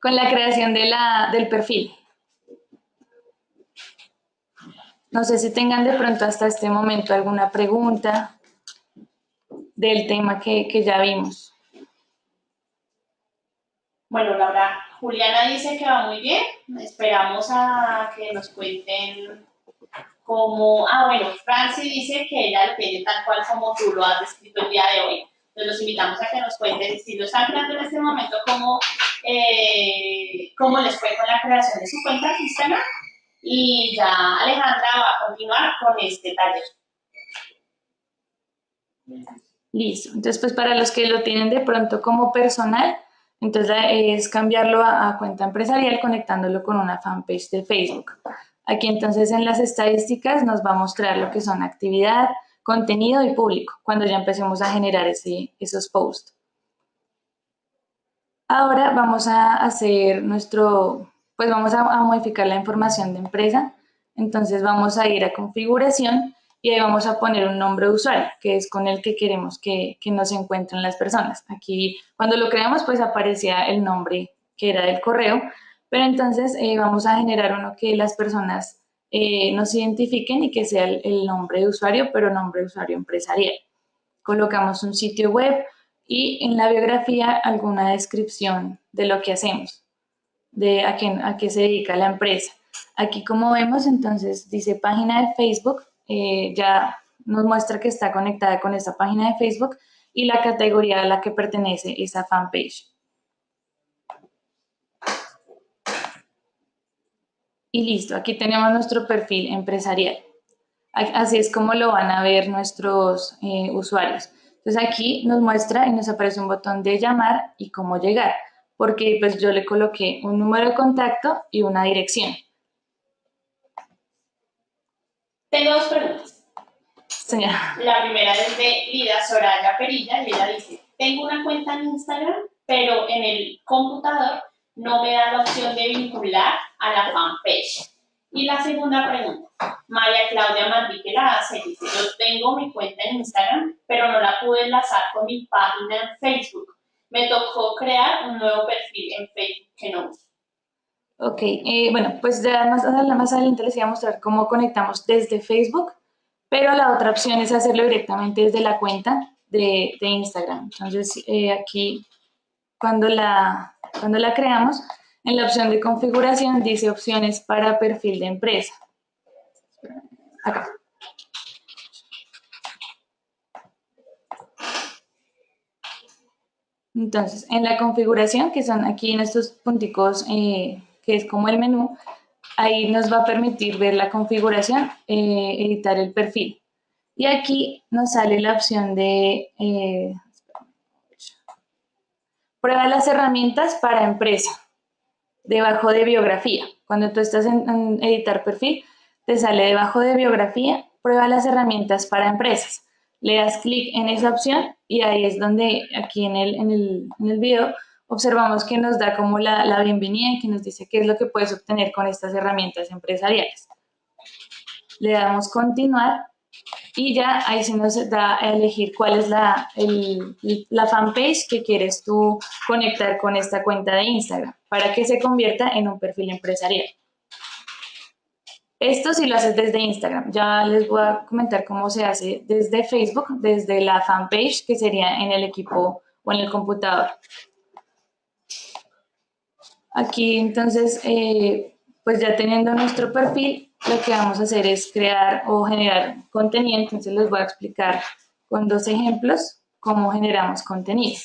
con la creación de la, del perfil? No sé si tengan de pronto hasta este momento alguna pregunta del tema que, que ya vimos. Bueno, Laura, Juliana dice que va muy bien. Esperamos a que nos cuenten como, ah, bueno, Franci dice que ella lo tiene tal cual como tú lo has descrito el día de hoy. Entonces los invitamos a que nos cuenten si lo están creando en este momento, cómo, eh, cómo les fue con la creación de su cuenta de Instagram. Y ya Alejandra va a continuar con este taller. Listo. Entonces, pues para los que lo tienen de pronto como personal, entonces es cambiarlo a, cuenta empresarial conectándolo con una fanpage de Facebook. Aquí entonces en las estadísticas nos va a mostrar lo que son actividad, contenido y público, cuando ya empecemos a generar ese, esos posts. Ahora vamos a hacer nuestro, pues vamos a, modificar la información de empresa. Entonces vamos a ir a configuración y ahí vamos a poner un nombre de usuario, que es con el que queremos que, que nos encuentren las personas. Aquí cuando lo creamos pues aparecía el nombre que era del correo, pero entonces eh, vamos a generar uno que las personas eh, nos identifiquen y que sea el, nombre de usuario, pero nombre de usuario empresarial. Colocamos un sitio web y en la biografía alguna descripción de lo que hacemos, de a qué, a qué se dedica la empresa. Aquí como vemos entonces dice página de Facebook, eh, ya nos muestra que está conectada con esa página de Facebook y la categoría a la que pertenece esa fanpage. y listo, aquí tenemos nuestro perfil empresarial. Así es como lo van a ver nuestros eh, usuarios. Entonces aquí nos muestra y nos aparece un botón de llamar y cómo llegar, porque pues yo le coloqué un número de contacto y una dirección. Tengo dos preguntas. Señora. La primera es de Lida Soraya Perilla y ella dice, tengo una cuenta en Instagram, pero en el computador no me da la opción de vincular a la fanpage. Y la segunda pregunta, María Claudia Manrique la hace, dice, yo tengo mi cuenta en Instagram, pero no la pude enlazar con mi página en Facebook. Me tocó crear un nuevo perfil en Facebook que no uso. Ok, eh, bueno, pues ya más, adelante les voy a mostrar cómo conectamos desde Facebook, pero la otra opción es hacerlo directamente desde la cuenta de, de Instagram. Entonces, eh, aquí, cuando la, cuando la creamos, en la opción de configuración dice opciones para perfil de empresa. Acá. Entonces, en la configuración, que son aquí en estos punticos, eh, que es como el menú, ahí nos va a permitir ver la configuración, eh, editar el perfil. Y aquí nos sale la opción de eh, Prueba las herramientas para empresa, debajo de biografía. Cuando tú estás en, editar perfil, te sale debajo de biografía, prueba las herramientas para empresas. Le das clic en esa opción y ahí es donde aquí en el, en el, en el video observamos que nos da como la, la bienvenida y que nos dice qué es lo que puedes obtener con estas herramientas empresariales. Le damos continuar y ya ahí se nos da a elegir cuál es la, la fanpage que quieres tú conectar con esta cuenta de Instagram para que se convierta en un perfil empresarial. Esto si lo haces desde Instagram. Ya les voy a comentar cómo se hace desde Facebook, desde la fanpage, que sería en el equipo o en el computador. Aquí entonces, eh, pues ya teniendo nuestro perfil, lo que vamos a hacer es crear o generar contenido. Entonces les voy a explicar con dos ejemplos cómo generamos contenido.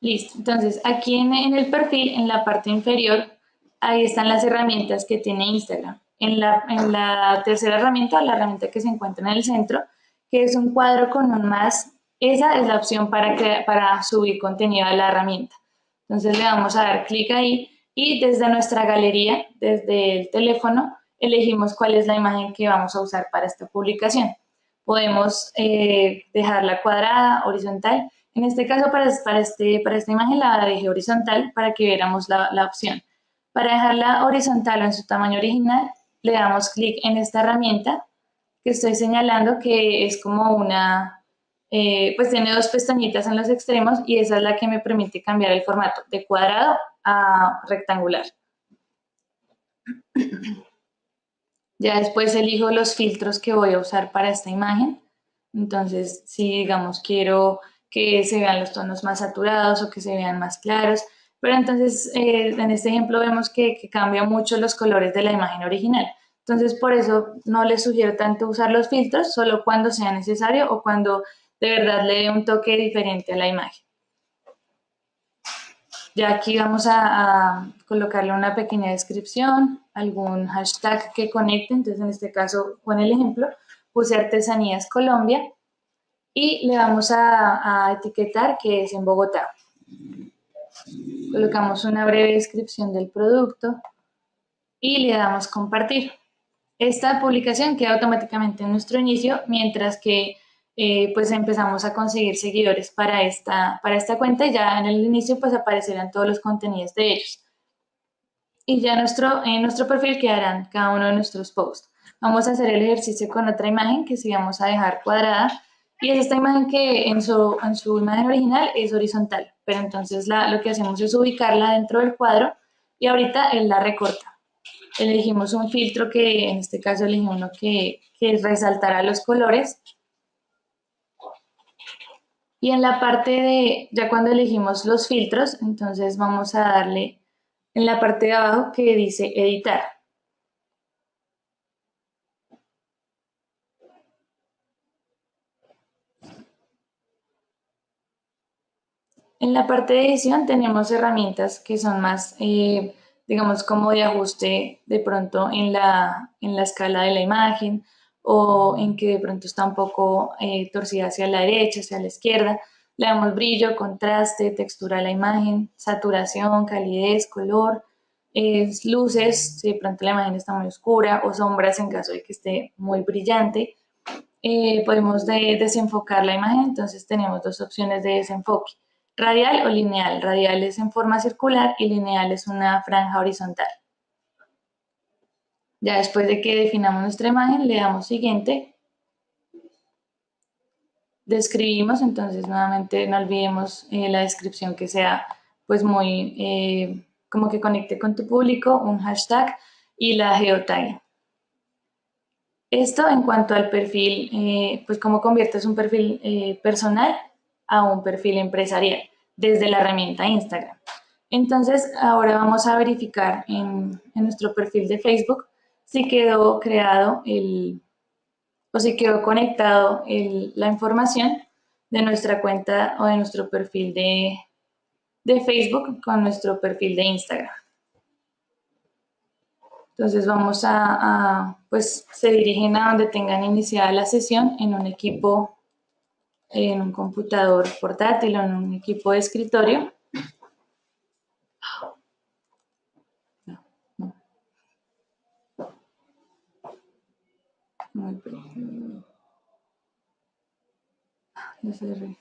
Listo, entonces aquí en, el perfil, en la parte inferior, ahí están las herramientas que tiene Instagram. En la, en la tercera herramienta, la herramienta que se encuentra en el centro, que es un cuadro con un más, esa es la opción para, para subir contenido a la herramienta. Entonces le vamos a dar clic ahí y desde nuestra galería, desde el teléfono, elegimos cuál es la imagen que vamos a usar para esta publicación. Podemos eh, dejarla cuadrada, horizontal. En este caso, para, para, este, para esta imagen la dejé horizontal para que viéramos la, la opción. Para dejarla horizontal o en su tamaño original, le damos clic en esta herramienta que estoy señalando que es como una, eh, pues tiene dos pestañitas en los extremos y esa es la que me permite cambiar el formato de cuadrado a rectangular. Ya después elijo los filtros que voy a usar para esta imagen. Entonces, si digamos quiero que se vean los tonos más saturados o que se vean más claros, pero entonces eh, en este ejemplo vemos que, que cambia mucho los colores de la imagen original. Entonces, por eso no les sugiero tanto usar los filtros, solo cuando sea necesario o cuando de verdad le dé un toque diferente a la imagen. Ya aquí vamos a, colocarle una pequeña descripción, algún hashtag que conecte, entonces en este caso, con el ejemplo, puse Artesanías Colombia y le vamos a, a etiquetar que es en Bogotá. Colocamos una breve descripción del producto y le damos compartir. Esta publicación queda automáticamente en nuestro inicio, mientras que eh, pues empezamos a conseguir seguidores para esta, para esta cuenta y ya en el inicio pues aparecerán todos los contenidos de ellos. Y ya nuestro, en nuestro perfil quedarán cada uno de nuestros posts. Vamos a hacer el ejercicio con otra imagen que sí vamos a dejar cuadrada y es esta imagen que en su, en su imagen original es horizontal, pero entonces la, lo que hacemos es ubicarla dentro del cuadro y ahorita él la recorta. Elegimos un filtro que en este caso elegimos uno que, que resaltará los colores y en la parte de, ya cuando elegimos los filtros, entonces vamos a darle en la parte de abajo que dice editar. En la parte de edición tenemos herramientas que son más, eh, digamos, como de ajuste de pronto en la, en la escala de la imagen o en que de pronto está un poco eh, torcida hacia la derecha, hacia la izquierda. Le damos brillo, contraste, textura a la imagen, saturación, calidez, color, luces, si de pronto la imagen está muy oscura, o sombras en caso de que esté muy brillante. Eh, podemos desenfocar la imagen, entonces tenemos dos opciones de desenfoque, radial o lineal. Radial es en forma circular y lineal es una franja horizontal. Ya después de que definamos nuestra imagen, le damos siguiente. Describimos, entonces nuevamente no olvidemos eh, la descripción que sea pues muy, eh, como que conecte con tu público, un hashtag y la geotag. Esto en cuanto al perfil, eh, pues cómo conviertes un perfil personal a un perfil empresarial desde la herramienta Instagram. Entonces, ahora vamos a verificar en, en nuestro perfil de Facebook si quedó creado el, o si quedó conectado el, la información de nuestra cuenta o de nuestro perfil de, de Facebook con nuestro perfil de Instagram. Entonces vamos a, a, pues se dirigen a donde tengan iniciada la sesión en un equipo, en un computador portátil o en un equipo de escritorio. Muy bien. Cerré.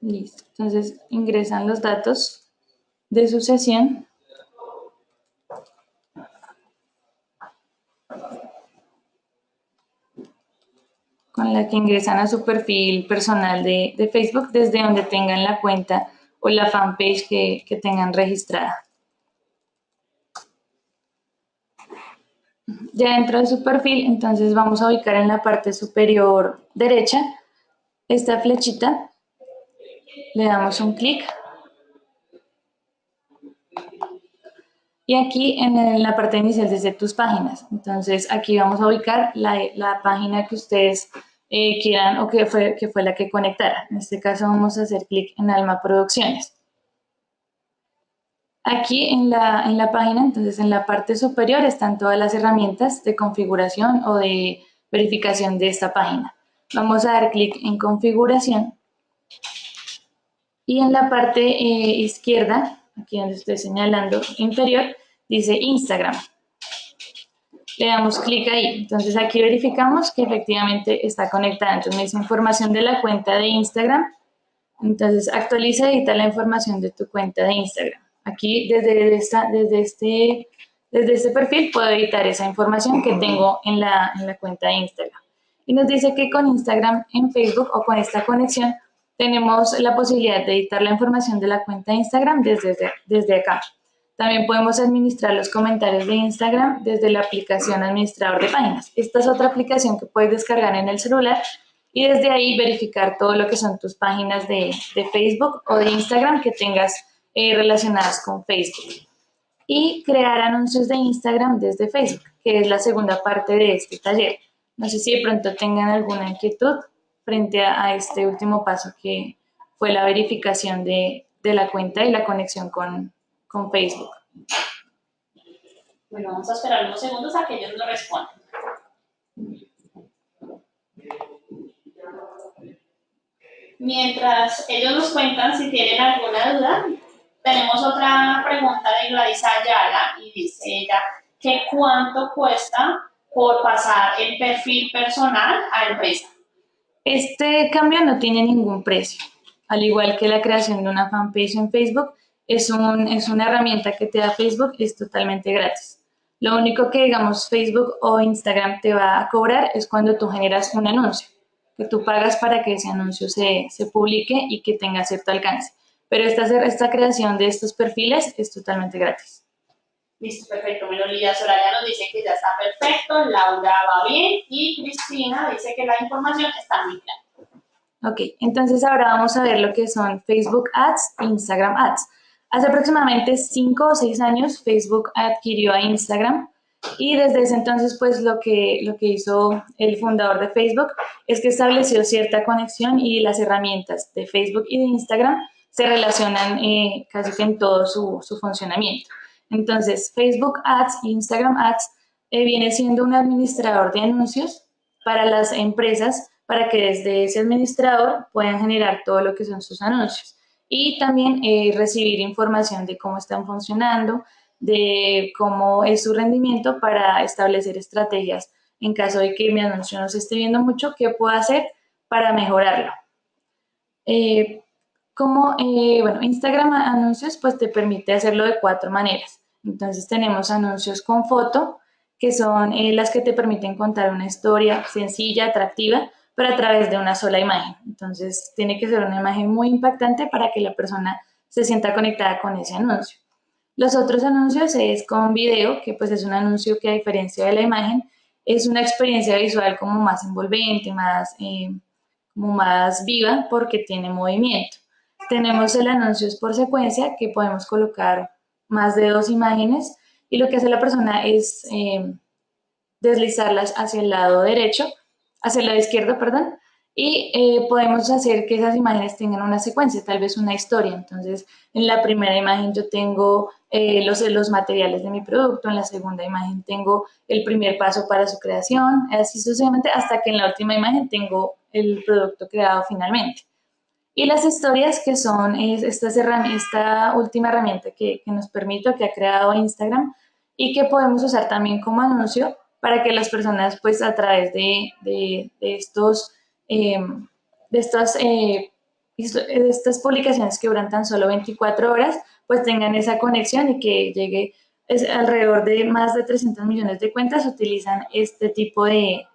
Listo. Entonces ingresan los datos de su sesión. con la que ingresan a su perfil personal de, Facebook desde donde tengan la cuenta o la fanpage que, que tengan registrada. Ya dentro de su perfil, entonces vamos a ubicar en la parte superior derecha esta flechita, le damos un clic y aquí en la parte inicial desde tus páginas. Entonces aquí vamos a ubicar la, página que ustedes eh, quieran o que fue, que fue la que conectara. En este caso vamos a hacer clic en Alma Producciones. Aquí en la, en la página, entonces en la parte superior están todas las herramientas de configuración o de verificación de esta página. Vamos a dar clic en configuración y en la parte eh, izquierda, aquí donde estoy señalando inferior, dice Instagram. Le damos clic ahí. Entonces aquí verificamos que efectivamente está conectada. Entonces me dice información de la cuenta de Instagram. Entonces actualiza y edita la información de tu cuenta de Instagram. Aquí desde, esta, desde, este, desde este perfil puedo editar esa información que tengo en la, en la cuenta de Instagram. Y nos dice que con Instagram en Facebook o con esta conexión tenemos la posibilidad de editar la información de la cuenta de Instagram desde, desde acá. También podemos administrar los comentarios de Instagram desde la aplicación Administrador de Páginas. Esta es otra aplicación que puedes descargar en el celular y desde ahí verificar todo lo que son tus páginas de, de Facebook o de Instagram que tengas eh, relacionadas con Facebook. Y crear anuncios de Instagram desde Facebook, que es la segunda parte de este taller. No sé si de pronto tengan alguna inquietud frente a, este último paso que fue la verificación de, la cuenta y la conexión con, con Facebook. Bueno, vamos a esperar unos segundos a que ellos lo respondan. Mientras ellos nos cuentan si tienen alguna duda, tenemos otra pregunta de Gladys Ayala y dice ella que cuánto cuesta por pasar el perfil personal a empresa. Este cambio no tiene ningún precio. Al igual que la creación de una fanpage en Facebook, es, un, es una herramienta que te da Facebook y es totalmente gratis. Lo único que, digamos, Facebook o Instagram te va a cobrar es cuando tú generas un anuncio, que tú pagas para que ese anuncio se, se publique y que tenga cierto alcance pero esta, esta creación de estos perfiles es totalmente gratis. Listo, perfecto. Melolía Soraya nos dice que ya está perfecto, Laura va bien y Cristina dice que la información está muy clara. Ok, entonces ahora vamos a ver lo que son Facebook Ads e Instagram Ads. Hace aproximadamente 5 o 6 años Facebook adquirió a Instagram y desde ese entonces pues lo que, lo que hizo el fundador de Facebook es que estableció cierta conexión y las herramientas de Facebook y de Instagram se relacionan eh, casi en todo su, su, funcionamiento. Entonces, Facebook Ads e Instagram Ads eh, viene siendo un administrador de anuncios para las empresas para que desde ese administrador puedan generar todo lo que son sus anuncios y también eh, recibir información de cómo están funcionando, de cómo es su rendimiento para establecer estrategias en caso de que mi anuncio no se esté viendo mucho, qué puedo hacer para mejorarlo. Eh, como, eh, bueno, Instagram anuncios pues te permite hacerlo de cuatro maneras. Entonces tenemos anuncios con foto, que son las que te permiten contar una historia sencilla, atractiva, pero a través de una sola imagen. Entonces tiene que ser una imagen muy impactante para que la persona se sienta conectada con ese anuncio. Los otros anuncios es con video, que pues es un anuncio que a diferencia de la imagen, es una experiencia visual como más envolvente, más, eh, como más viva porque tiene movimiento. Tenemos el anuncios por secuencia que podemos colocar más de dos imágenes y lo que hace la persona es eh, deslizarlas hacia el lado derecho, hacia el lado izquierdo, perdón, y eh, podemos hacer que esas imágenes tengan una secuencia, tal vez una historia. Entonces, en la primera imagen yo tengo eh, los, los materiales de mi producto, en la segunda imagen tengo el primer paso para su creación, así sucesivamente, hasta que en la última imagen tengo el producto creado finalmente. Y las historias que son esta, esta última herramienta que, nos permite, que ha creado Instagram y que podemos usar también como anuncio para que las personas pues a través de, de, estos, eh, de estas eh, estas publicaciones que duran tan solo 24 horas, pues tengan esa conexión y que llegue es alrededor de más de 300 millones de cuentas utilizan este tipo de,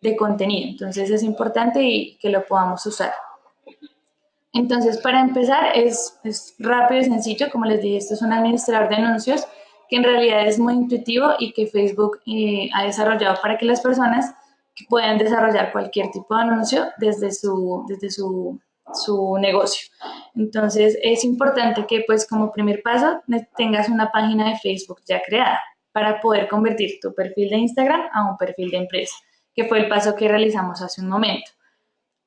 de contenido. Entonces es importante y que lo podamos usar. Entonces, para empezar, es, es, rápido y sencillo. Como les dije, esto es un administrador de anuncios que en realidad es muy intuitivo y que Facebook eh, ha desarrollado para que las personas puedan desarrollar cualquier tipo de anuncio desde su, desde su, su negocio. Entonces, es importante que, pues, como primer paso, tengas una página de Facebook ya creada para poder convertir tu perfil de Instagram a un perfil de empresa, que fue el paso que realizamos hace un momento.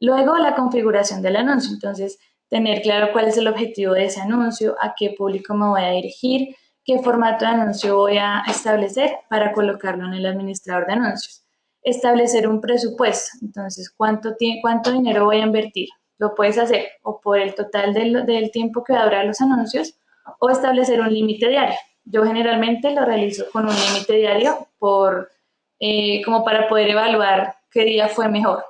Luego, la configuración del anuncio. Entonces, tener claro cuál es el objetivo de ese anuncio, a qué público me voy a dirigir, qué formato de anuncio voy a establecer para colocarlo en el administrador de anuncios. Establecer un presupuesto. Entonces, ¿cuánto, cuánto dinero voy a invertir? Lo puedes hacer o por el total del, del tiempo que va a durar los anuncios o establecer un límite diario. Yo generalmente lo realizo con un límite diario por, eh, como para poder evaluar qué día fue mejor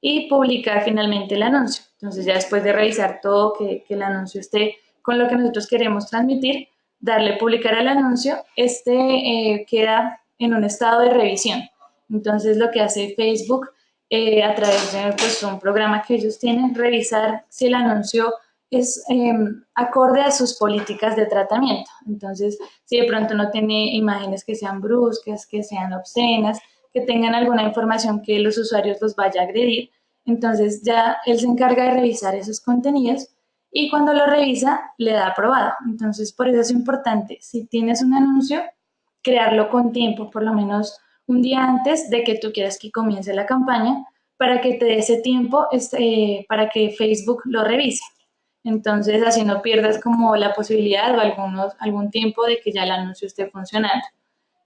y publicar finalmente el anuncio. Entonces ya después de revisar todo, que, el anuncio esté con lo que nosotros queremos transmitir, darle publicar al anuncio, este eh, queda en un estado de revisión. Entonces lo que hace Facebook eh, a través de pues, un programa que ellos tienen, revisar si el anuncio es em, acorde a sus políticas de tratamiento. Entonces, si de pronto no tiene imágenes que sean bruscas, que sean obscenas, que tengan alguna información que los usuarios los vaya a agredir. Entonces ya él se encarga de revisar esos contenidos y cuando lo revisa le da aprobado. Entonces por eso es importante, si tienes un anuncio, crearlo con tiempo, por lo menos un día antes de que tú quieras que comience la campaña, para que te dé ese tiempo este, para que Facebook lo revise. Entonces así no pierdas como la posibilidad o algunos, algún tiempo de que ya el anuncio esté funcionando.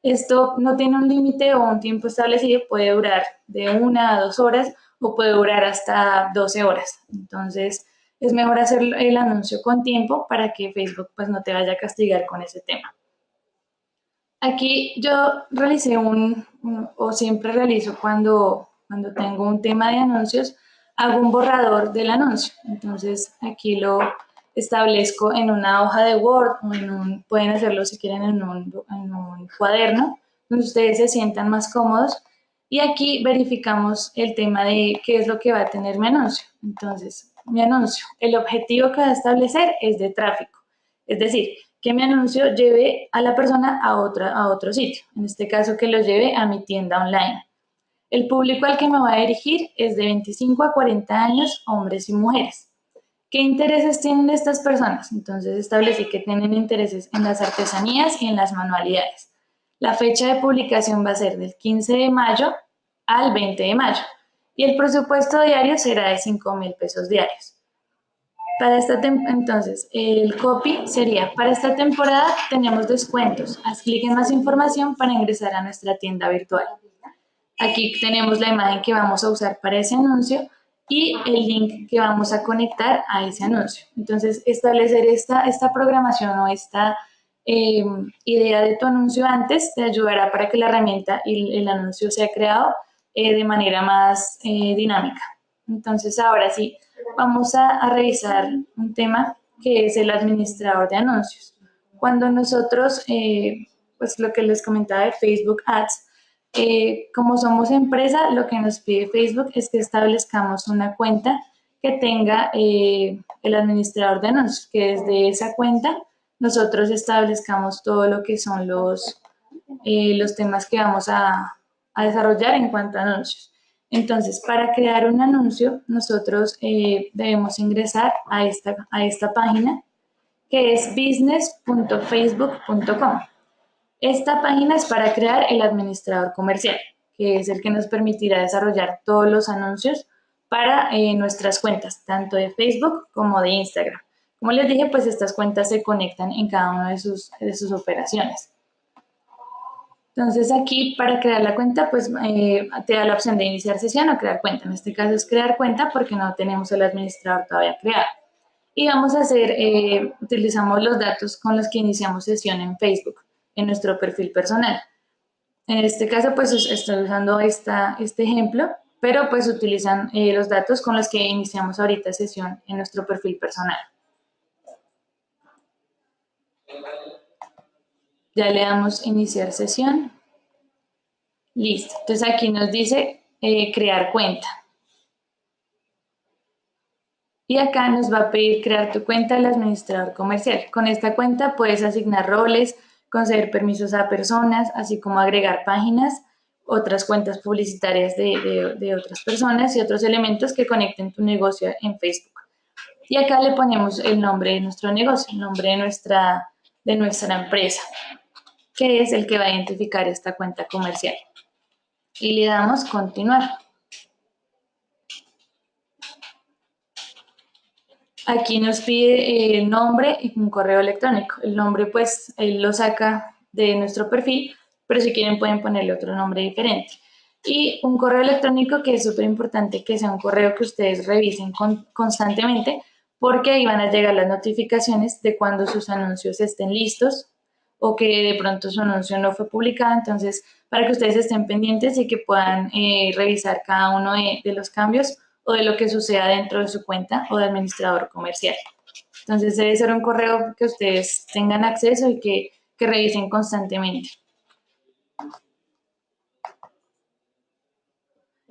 Esto no tiene un límite o un tiempo establecido, puede durar de una a dos horas o puede durar hasta 12 horas. Entonces, es mejor hacer el anuncio con tiempo para que Facebook pues, no te vaya a castigar con ese tema. Aquí yo realicé un, o siempre realizo cuando, cuando tengo un tema de anuncios, hago un borrador del anuncio. Entonces, aquí lo, establezco en una hoja de Word o pueden hacerlo si quieren en un, en un cuaderno, donde ustedes se sientan más cómodos. Y aquí verificamos el tema de qué es lo que va a tener mi anuncio. Entonces, mi anuncio, el objetivo que va a establecer es de tráfico. Es decir, que mi anuncio lleve a la persona a, otra, a otro sitio. En este caso, que lo lleve a mi tienda online. El público al que me va a dirigir es de 25 a 40 años, hombres y mujeres. ¿Qué intereses tienen estas personas? Entonces establecí que tienen intereses en las artesanías y en las manualidades. La fecha de publicación va a ser del 15 de mayo al 20 de mayo y el presupuesto diario será de 5 mil pesos diarios. Para esta entonces, el copy sería, para esta temporada tenemos descuentos. Haz clic en más información para ingresar a nuestra tienda virtual. Aquí tenemos la imagen que vamos a usar para ese anuncio y el link que vamos a conectar a ese anuncio. Entonces, establecer esta, esta programación o esta em, idea de tu anuncio antes te ayudará para que la herramienta y el anuncio sea creado eh, de manera más eh, dinámica. Entonces, ahora sí, vamos a, revisar un tema que es el administrador de anuncios. Cuando nosotros, eh, pues lo que les comentaba de Facebook Ads, como somos empresa, lo que nos pide Facebook es que establezcamos una cuenta que tenga el administrador de anuncios, que desde esa cuenta nosotros establezcamos todo lo que son los, los temas que vamos a, a, desarrollar en cuanto a anuncios. Entonces, para crear un anuncio, nosotros debemos ingresar a esta, a esta página que es business.facebook.com. Esta página es para crear el administrador comercial, que es el que nos permitirá desarrollar todos los anuncios para eh, nuestras cuentas, tanto de Facebook como de Instagram. Como les dije, pues estas cuentas se conectan en cada una de sus, de sus operaciones. Entonces aquí para crear la cuenta, pues eh, te da la opción de iniciar sesión o crear cuenta. En este caso es crear cuenta porque no tenemos el administrador todavía creado. Y vamos a hacer, eh, utilizamos los datos con los que iniciamos sesión en Facebook en nuestro perfil personal. En este caso, pues estoy usando esta, este ejemplo pero pues utilizan eh, los datos con los que iniciamos ahorita sesión en nuestro perfil personal. Ya le damos iniciar sesión. Listo. Entonces aquí nos dice eh, crear cuenta. Y acá nos va a pedir crear tu cuenta del administrador comercial. Con esta cuenta puedes asignar roles, conceder permisos a personas, así como agregar páginas, otras cuentas publicitarias de, otras personas y otros elementos que conecten tu negocio en Facebook. Y acá le ponemos el nombre de nuestro negocio, el nombre de nuestra, de nuestra empresa, que es el que va a identificar esta cuenta comercial. Y le damos continuar. Aquí nos pide el nombre y un correo electrónico. El nombre pues él lo saca de nuestro perfil, pero si quieren pueden ponerle otro nombre diferente. Y un correo electrónico que es súper importante que sea un correo que ustedes revisen constantemente porque ahí van a llegar las notificaciones de cuando sus anuncios estén listos o que de pronto su anuncio no fue publicado. Entonces, para que ustedes estén pendientes y que puedan eh, revisar cada uno de, de los cambios o de lo que suceda dentro de su cuenta o de administrador comercial. Entonces debe ser un correo que ustedes tengan acceso y que, revisen constantemente.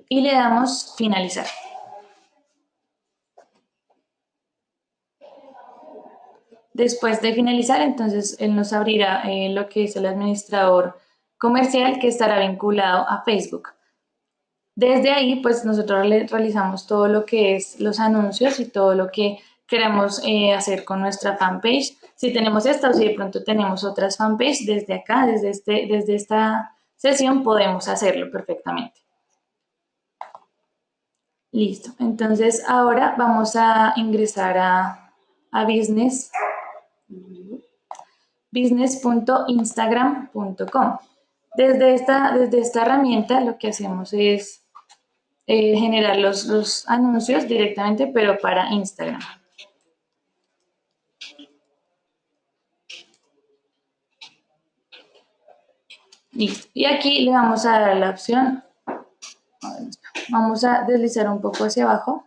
Y le damos finalizar. Después de finalizar, entonces él nos abrirá eh, lo que es el administrador comercial que estará vinculado a Facebook. Desde ahí, pues nosotros realizamos todo lo que es los anuncios y todo lo que queremos eh, hacer con nuestra fanpage. Si tenemos esta o si de pronto tenemos otras fanpage, desde acá, desde, este, desde esta sesión podemos hacerlo perfectamente. Listo. Entonces ahora vamos a ingresar a, a business business.instagram.com. Desde esta, desde esta herramienta lo que hacemos es eh, generar los, anuncios directamente, pero para Instagram. Y aquí le vamos a dar la opción, vamos a deslizar un poco hacia abajo.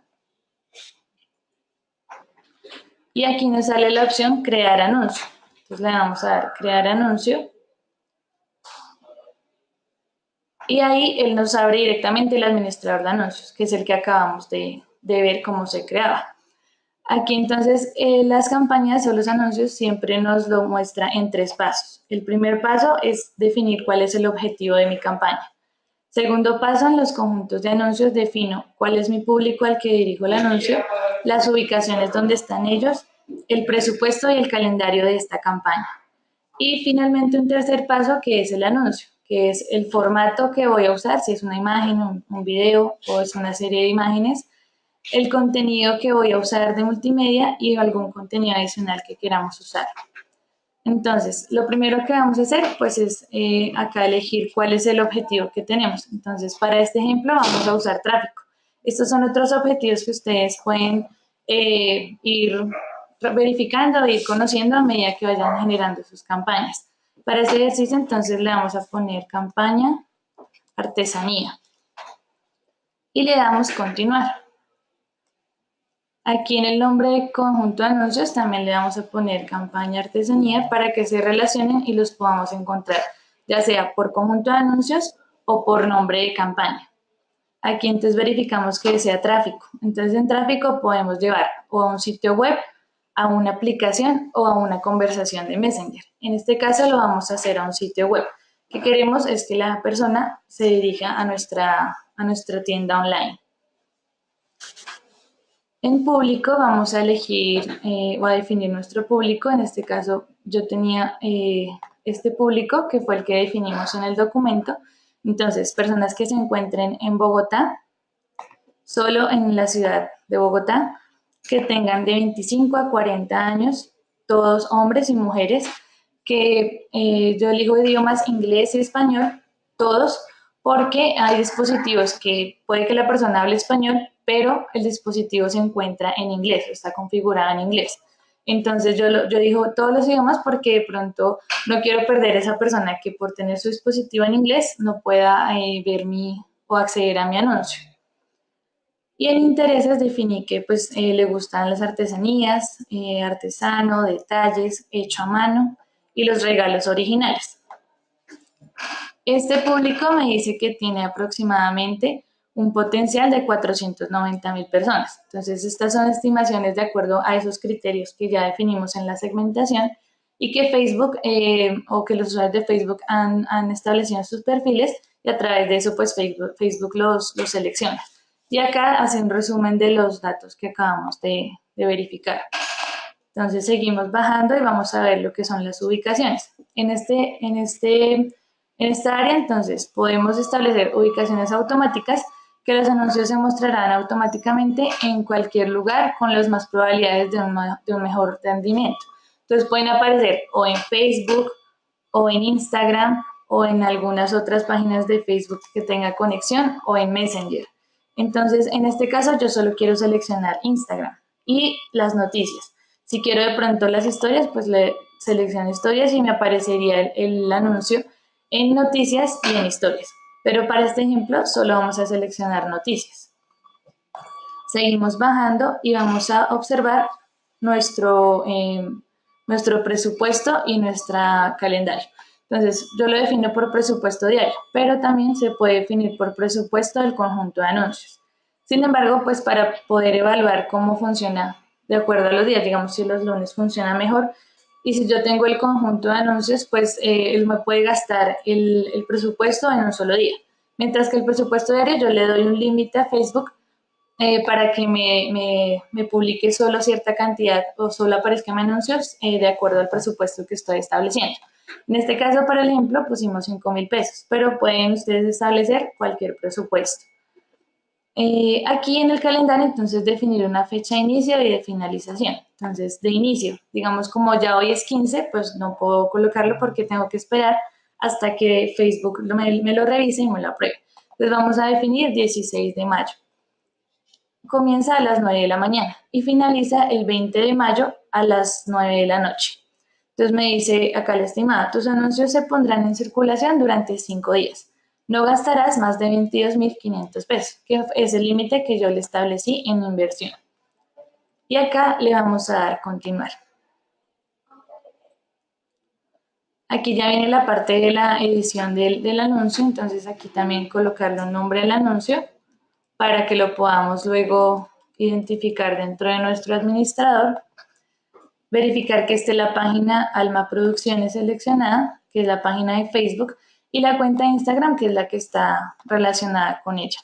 Y aquí nos sale la opción crear anuncio. Entonces le vamos a dar crear anuncio. Y ahí él nos abre directamente el administrador de anuncios, que es el que acabamos de, ver cómo se creaba. Aquí entonces eh, las campañas o los anuncios siempre nos lo muestra en tres pasos. El primer paso es definir cuál es el objetivo de mi campaña. Segundo paso, en los conjuntos de anuncios defino cuál es mi público al que dirijo el anuncio, las ubicaciones donde están ellos, el presupuesto y el calendario de esta campaña. Y finalmente un tercer paso que es el anuncio que es el formato que voy a usar, si es una imagen, un, video o es una serie de imágenes, el contenido que voy a usar de multimedia y algún contenido adicional que queramos usar. Entonces, lo primero que vamos a hacer, pues es eh, acá elegir cuál es el objetivo que tenemos. Entonces, para este ejemplo vamos a usar tráfico. Estos son otros objetivos que ustedes pueden eh, ir verificando, ir conociendo a medida que vayan generando sus campañas. Para ese ejercicio entonces le vamos a poner campaña artesanía y le damos continuar. Aquí en el nombre de conjunto de anuncios también le vamos a poner campaña artesanía para que se relacionen y los podamos encontrar, ya sea por conjunto de anuncios o por nombre de campaña. Aquí entonces verificamos que sea tráfico. Entonces en tráfico podemos llevar o a un sitio web a una aplicación o a una conversación de Messenger. En este caso lo vamos a hacer a un sitio web. que queremos es que la persona se dirija a nuestra, a nuestra tienda online. En público vamos a elegir eh, o a definir nuestro público. En este caso yo tenía eh, este público que fue el que definimos en el documento. Entonces, personas que se encuentren en Bogotá, solo en la ciudad de Bogotá, que tengan de 25 a 40 años, todos hombres y mujeres, que eh, yo elijo idiomas inglés y español, todos, porque hay dispositivos que puede que la persona hable español, pero el dispositivo se encuentra en inglés, está configurado en inglés. Entonces yo, yo digo todos los idiomas porque de pronto no quiero perder esa persona que por tener su dispositivo en inglés no pueda eh, ver mi o acceder a mi anuncio. Y en intereses definí que pues eh, le gustan las artesanías, eh, artesano, detalles, hecho a mano y los regalos originales. Este público me dice que tiene aproximadamente un potencial de 490 mil personas. Entonces, estas son estimaciones de acuerdo a esos criterios que ya definimos en la segmentación y que Facebook eh, o que los usuarios de Facebook han, establecido en sus perfiles y a través de eso, pues Facebook, los, los selecciona. Y acá hace un resumen de los datos que acabamos de, verificar. Entonces seguimos bajando y vamos a ver lo que son las ubicaciones. En, este, en, este, en esta área, entonces, podemos establecer ubicaciones automáticas que los anuncios se mostrarán automáticamente en cualquier lugar con las más probabilidades de un, de un mejor rendimiento. Entonces pueden aparecer o en Facebook o en Instagram o en algunas otras páginas de Facebook que tenga conexión o en Messenger. Entonces, en este caso yo solo quiero seleccionar Instagram y las noticias. Si quiero de pronto las historias, pues le selecciono historias y me aparecería el, anuncio en noticias y en historias. Pero para este ejemplo solo vamos a seleccionar noticias. Seguimos bajando y vamos a observar nuestro, eh, nuestro presupuesto y nuestra calendario. Entonces, yo lo defino por presupuesto diario, pero también se puede definir por presupuesto del conjunto de anuncios. Sin embargo, pues para poder evaluar cómo funciona de acuerdo a los días, digamos si los lunes funciona mejor y si yo tengo el conjunto de anuncios, pues eh, él me puede gastar el, presupuesto en un solo día. Mientras que el presupuesto diario yo le doy un límite a Facebook eh, para que me, publique solo cierta cantidad o solo aparezcan anuncios eh, de acuerdo al presupuesto que estoy estableciendo. En este caso, para el ejemplo, pusimos 5 mil pesos, pero pueden ustedes establecer cualquier presupuesto. Eh, aquí en el calendario, entonces, definir una fecha de inicio y de finalización. Entonces, de inicio, digamos, como ya hoy es 15, pues no puedo colocarlo porque tengo que esperar hasta que Facebook me, me lo revise y me lo apruebe. Entonces, vamos a definir 16 de mayo. Comienza a las 9 de la mañana y finaliza el 20 de mayo a las 9 de la noche. Entonces me dice acá la estimada, tus anuncios se pondrán en circulación durante cinco días. No gastarás más de 22.500 pesos, que es el límite que yo le establecí en inversión. Y acá le vamos a dar continuar. Aquí ya viene la parte de la edición del, del anuncio, entonces aquí también colocarle un nombre al anuncio para que lo podamos luego identificar dentro de nuestro administrador verificar que esté la página Alma Producciones seleccionada, que es la página de Facebook, y la cuenta de Instagram, que es la que está relacionada con ella.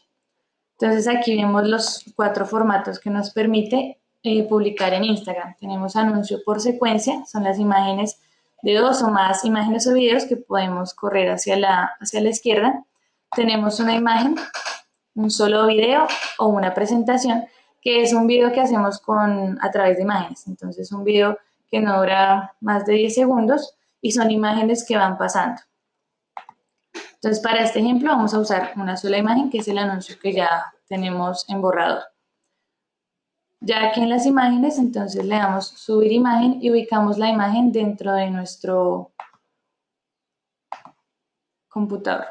Entonces aquí vemos los cuatro formatos que nos permite eh, publicar en Instagram. Tenemos anuncio por secuencia, son las imágenes de dos o más imágenes o videos que podemos correr hacia la, hacia la izquierda. Tenemos una imagen, un solo video o una presentación que es un video que hacemos con, a través de imágenes. Entonces, un video que no dura más de 10 segundos y son imágenes que van pasando. Entonces, para este ejemplo vamos a usar una sola imagen, que es el anuncio que ya tenemos en borrador. Ya aquí en las imágenes, entonces le damos subir imagen y ubicamos la imagen dentro de nuestro computador.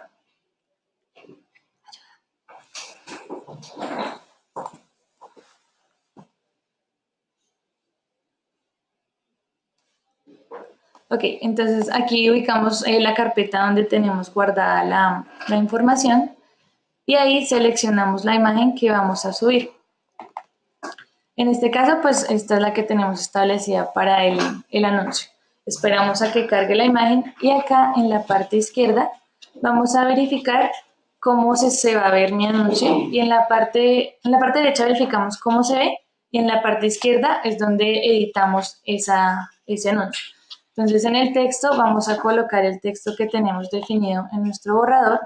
Ok, entonces aquí ubicamos eh, la carpeta donde tenemos guardada la, la, información y ahí seleccionamos la imagen que vamos a subir. En este caso, pues esta es la que tenemos establecida para el, el anuncio. Esperamos a que cargue la imagen y acá en la parte izquierda vamos a verificar cómo se, se va a ver mi anuncio y en la, parte, en la parte derecha verificamos cómo se ve y en la parte izquierda es donde editamos esa, ese anuncio. Entonces en el texto vamos a colocar el texto que tenemos definido en nuestro borrador.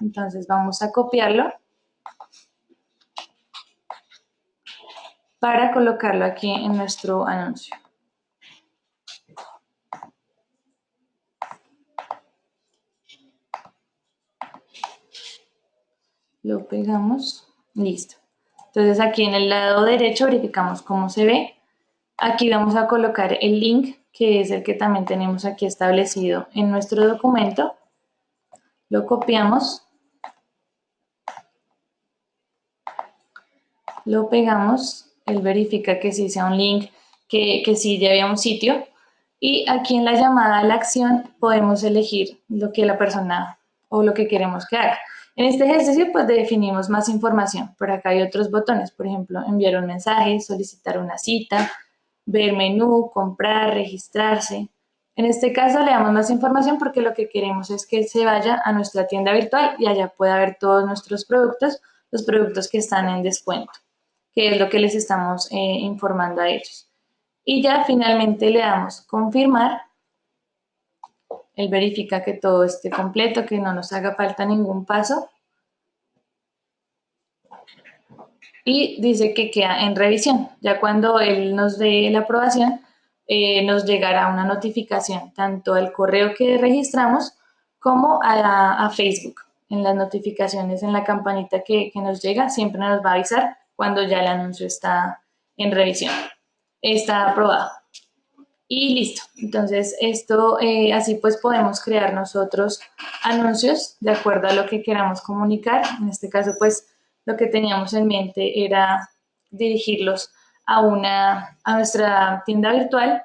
Entonces vamos a copiarlo para colocarlo aquí en nuestro anuncio. Lo pegamos, listo. Entonces aquí en el lado derecho verificamos cómo se ve. Aquí vamos a colocar el link que es el que también tenemos aquí establecido en nuestro documento. Lo copiamos lo pegamos, él verifica que sí sea un link, que, que sí lleve a un sitio. Y aquí en la llamada a la acción podemos elegir lo que la persona o lo que queremos que haga. En este ejercicio pues definimos más información. Por acá hay otros botones, por ejemplo, enviar un mensaje, solicitar una cita, ver menú, comprar, registrarse. En este caso le damos más información porque lo que queremos es que se vaya a nuestra tienda virtual y allá pueda ver todos nuestros productos, los productos que están en descuento, que es lo que les estamos eh, informando a ellos. Y ya finalmente le damos confirmar. Él verifica que todo esté completo, que no nos haga falta ningún paso. Y dice que queda en revisión. Ya cuando él nos dé la aprobación, eh, nos llegará una notificación tanto al correo que registramos como a, Facebook. En las notificaciones, en la campanita que, que nos llega, siempre nos va a avisar cuando ya el anuncio está en revisión está aprobado. Y listo. Entonces, esto eh, así pues podemos crear nosotros anuncios de acuerdo a lo que queramos comunicar. En este caso, pues lo que teníamos en mente era dirigirlos a, una, a nuestra tienda virtual.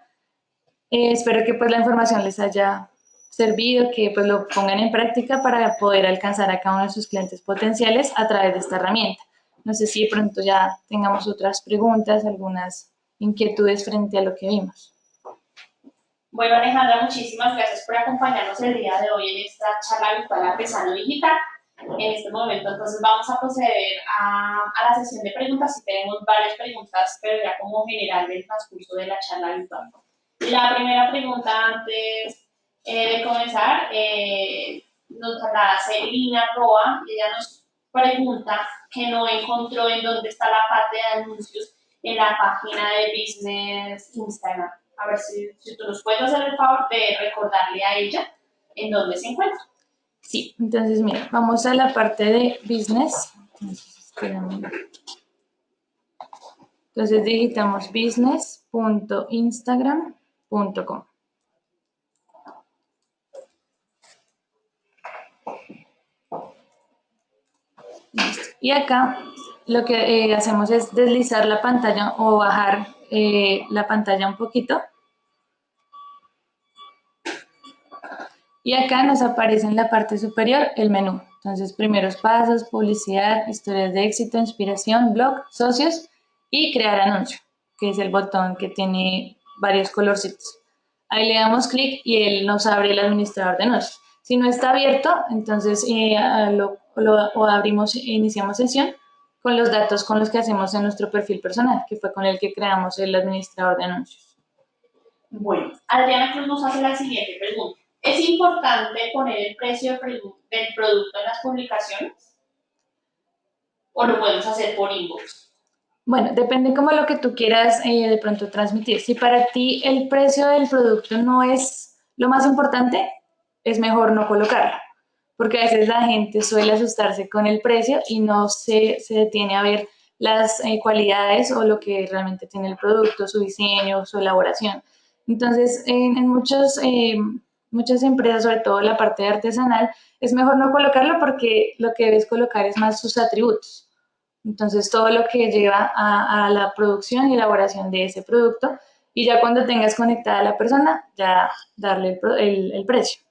Eh, espero que pues la información les haya servido, que pues lo pongan en práctica para poder alcanzar a cada uno de sus clientes potenciales a través de esta herramienta. No sé si pronto ya tengamos otras preguntas, algunas inquietudes frente a lo que vimos. Bueno, Alejandra, muchísimas gracias por acompañarnos el día de hoy en esta charla virtual Artesano Digital. En este momento, entonces, vamos a proceder a, a, la sesión de preguntas y tenemos varias preguntas, pero ya como general del transcurso de la charla virtual. La primera pregunta antes eh, de comenzar eh, nos la hace Lina Roa y ella nos pregunta que no encontró en dónde está la parte de anuncios en la página de Business Instagram. A ver si, si tú nos puedes hacer el favor de recordarle a ella en dónde se encuentra. Sí, entonces mira, vamos a la parte de Business. Entonces digitamos business.instagram.com. Y acá lo que eh, hacemos es deslizar la pantalla o bajar eh, la pantalla un poquito. Y acá nos aparece en la parte superior el menú. Entonces, primeros pasos, publicidad, historias de éxito, inspiración, blog, socios y crear anuncio, que es el botón que tiene varios colorcitos. Ahí le damos clic y él nos abre el administrador de anuncios. Si no está abierto, entonces eh, lo, lo, abrimos, iniciamos sesión con los datos con los que hacemos en nuestro perfil personal, que fue con el que creamos el administrador de anuncios. Bueno, Adriana Cruz nos hace la siguiente pregunta. ¿Es importante poner el precio del producto en las publicaciones? ¿O lo podemos hacer por inbox? Bueno, depende como lo que tú quieras eh, de pronto transmitir. Si para ti el precio del producto no es lo más importante, es mejor no colocarlo porque a veces la gente suele asustarse con el precio y no se, se detiene a ver las eh, cualidades o lo que realmente tiene el producto, su diseño, su elaboración. Entonces, en, en muchos, eh, muchas empresas, sobre todo la parte artesanal, es mejor no colocarlo porque lo que debes colocar es más sus atributos. Entonces, todo lo que lleva a, a la producción y elaboración de ese producto y ya cuando tengas conectada a la persona, ya darle el, el, el precio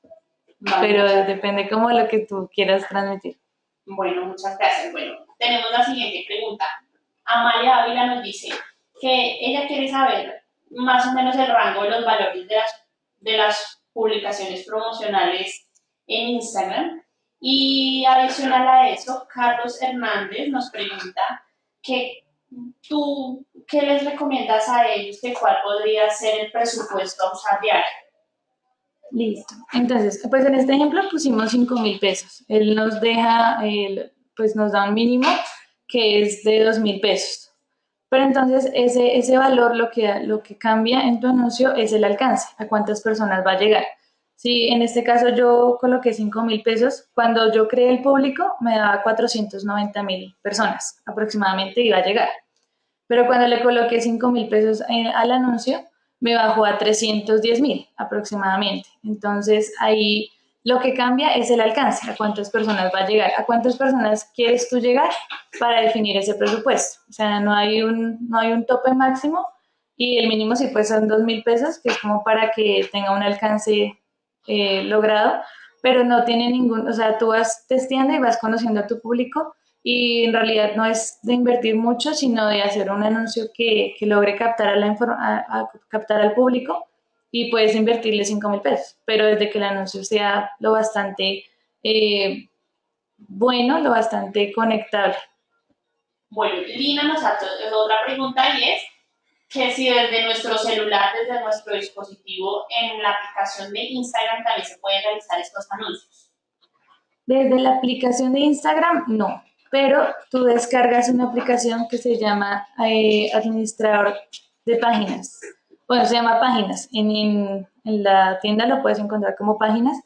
pero depende como lo que tú quieras transmitir. Bueno, muchas gracias. Bueno, tenemos la siguiente pregunta. Amalia Ávila nos dice que ella quiere saber más o menos el rango de los valores de las, de las publicaciones promocionales en Instagram. Y adicional a eso, Carlos Hernández nos pregunta que tú, ¿qué les recomiendas a ellos de cuál podría ser el presupuesto a usar diario? Listo. Entonces, pues en este ejemplo pusimos 5 mil pesos. Él nos deja, pues nos da un mínimo que es de 2 mil pesos. Pero entonces ese, ese valor lo que, lo que cambia en tu anuncio es el alcance, a cuántas personas va a llegar. Si en este caso yo coloqué 5 mil pesos, cuando yo creé el público me daba 490 mil personas aproximadamente iba a llegar. Pero cuando le coloqué 5 mil pesos eh, al anuncio, me bajó a 310 mil aproximadamente. Entonces ahí Lo que cambia es el alcance, a cuántas personas va a llegar, a cuántas personas quieres tú llegar para definir ese presupuesto. O sea, no hay un, no hay un tope máximo y el mínimo sí pues son dos mil pesos, que es como para que tenga un alcance eh, logrado, pero no tiene ningún, o sea, tú vas testeando y vas conociendo a tu público y en realidad no es de invertir mucho, sino de hacer un anuncio que, que logre captar, a la a, captar al público y puedes invertirle 5 mil pesos, pero desde que el anuncio sea lo bastante eh, bueno, lo bastante conectable. Bueno, Lina nos hace otra pregunta y es que si desde nuestro celular, desde nuestro dispositivo, en la aplicación de Instagram también se pueden realizar estos anuncios. Desde la aplicación de Instagram, no pero tú descargas una aplicación que se llama eh, Administrador de Páginas. Bueno, se llama Páginas. En, la tienda lo puedes encontrar como Páginas.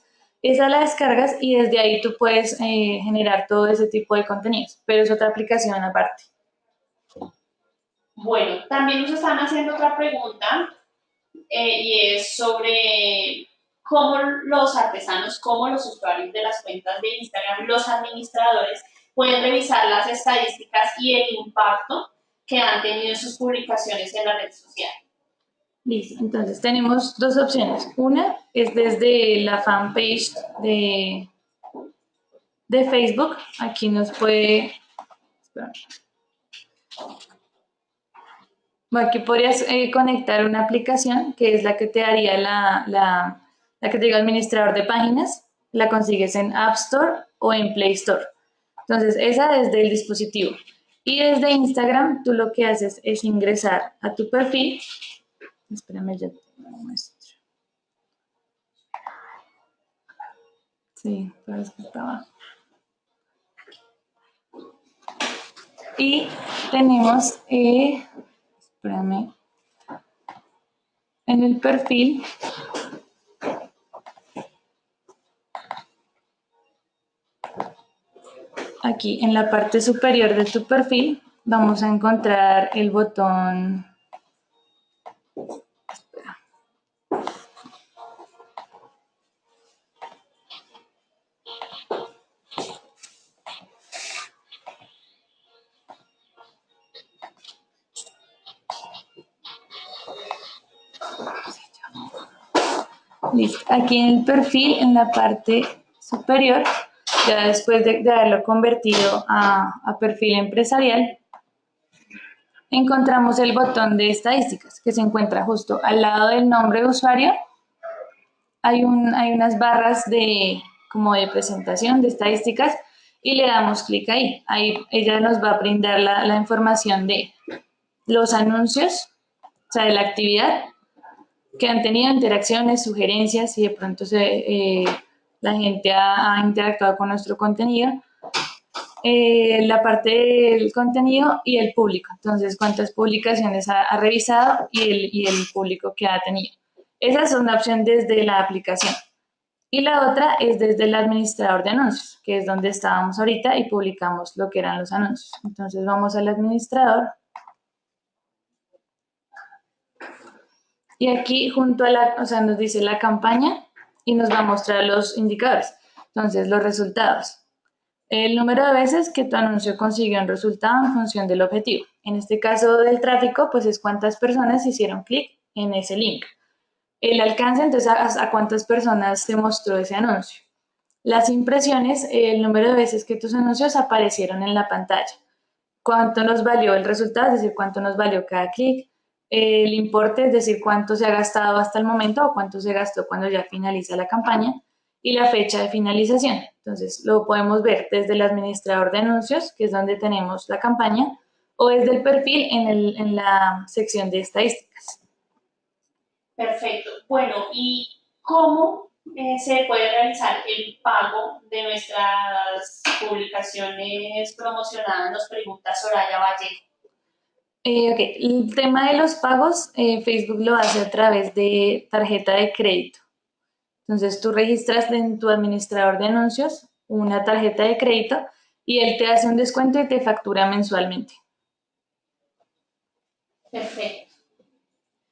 Esa la descargas y desde ahí tú puedes eh, generar todo ese tipo de contenidos, pero es otra aplicación aparte. Bueno, también nos están haciendo otra pregunta eh, y es sobre cómo los artesanos, cómo los usuarios de las cuentas de Instagram, los administradores, pueden revisar las estadísticas y el impacto que han tenido sus publicaciones en la red social. Listo, entonces tenemos dos opciones. Una es desde la fanpage de, de Facebook. Aquí nos puede... Aquí podrías eh, conectar una aplicación que es la que te daría la, la, la que te diga administrador de páginas. La consigues en App Store o en Play Store. Entonces, esa desde el dispositivo. Y desde Instagram, tú lo que haces es ingresar a tu perfil. Espérame, ya te lo muestro. Sí, parece que estaba. Y tenemos, eh, espérame, en el perfil aquí en la parte superior de tu perfil vamos a encontrar el botón Aquí en el perfil, en la parte superior, ya después de, haberlo convertido a, perfil empresarial, encontramos el botón de estadísticas que se encuentra justo al lado del nombre de usuario. Hay, un, hay unas barras de, como de presentación de estadísticas y le damos clic ahí. Ahí ella nos va a brindar la, información de los anuncios, o sea, de la actividad que han tenido, interacciones, sugerencias, y de pronto se... Eh, la gente ha, interactuado con nuestro contenido, eh, la parte del contenido y el público. Entonces, cuántas publicaciones ha, revisado y el, y el, público que ha tenido. Esa es una opción desde la aplicación. Y la otra es desde el administrador de anuncios, que es donde estábamos ahorita y publicamos lo que eran los anuncios. Entonces, vamos al administrador. Y aquí junto a la, o sea, nos dice la campaña y nos va a mostrar los indicadores. Entonces, los resultados. El número de veces que tu anuncio consiguió un resultado en función del objetivo. En este caso del tráfico, pues es cuántas personas hicieron clic en ese link. El alcance, entonces, a, cuántas personas se mostró ese anuncio. Las impresiones, el número de veces que tus anuncios aparecieron en la pantalla. Cuánto nos valió el resultado, es decir, cuánto nos valió cada clic el importe, es decir, cuánto se ha gastado hasta el momento o cuánto se gastó cuando ya finaliza la campaña y la fecha de finalización. Entonces, lo podemos ver desde el administrador de anuncios, que es donde tenemos la campaña, o desde el perfil en, el, en la sección de estadísticas. Perfecto. Bueno, ¿y cómo eh, se puede realizar el pago de nuestras publicaciones promocionadas? Nos pregunta Soraya Vallejo. Eh, el tema de los pagos, eh, Facebook lo hace a través de tarjeta de crédito. Entonces tú registras en tu administrador de anuncios una tarjeta de crédito y él te hace un descuento y te factura mensualmente. Perfecto.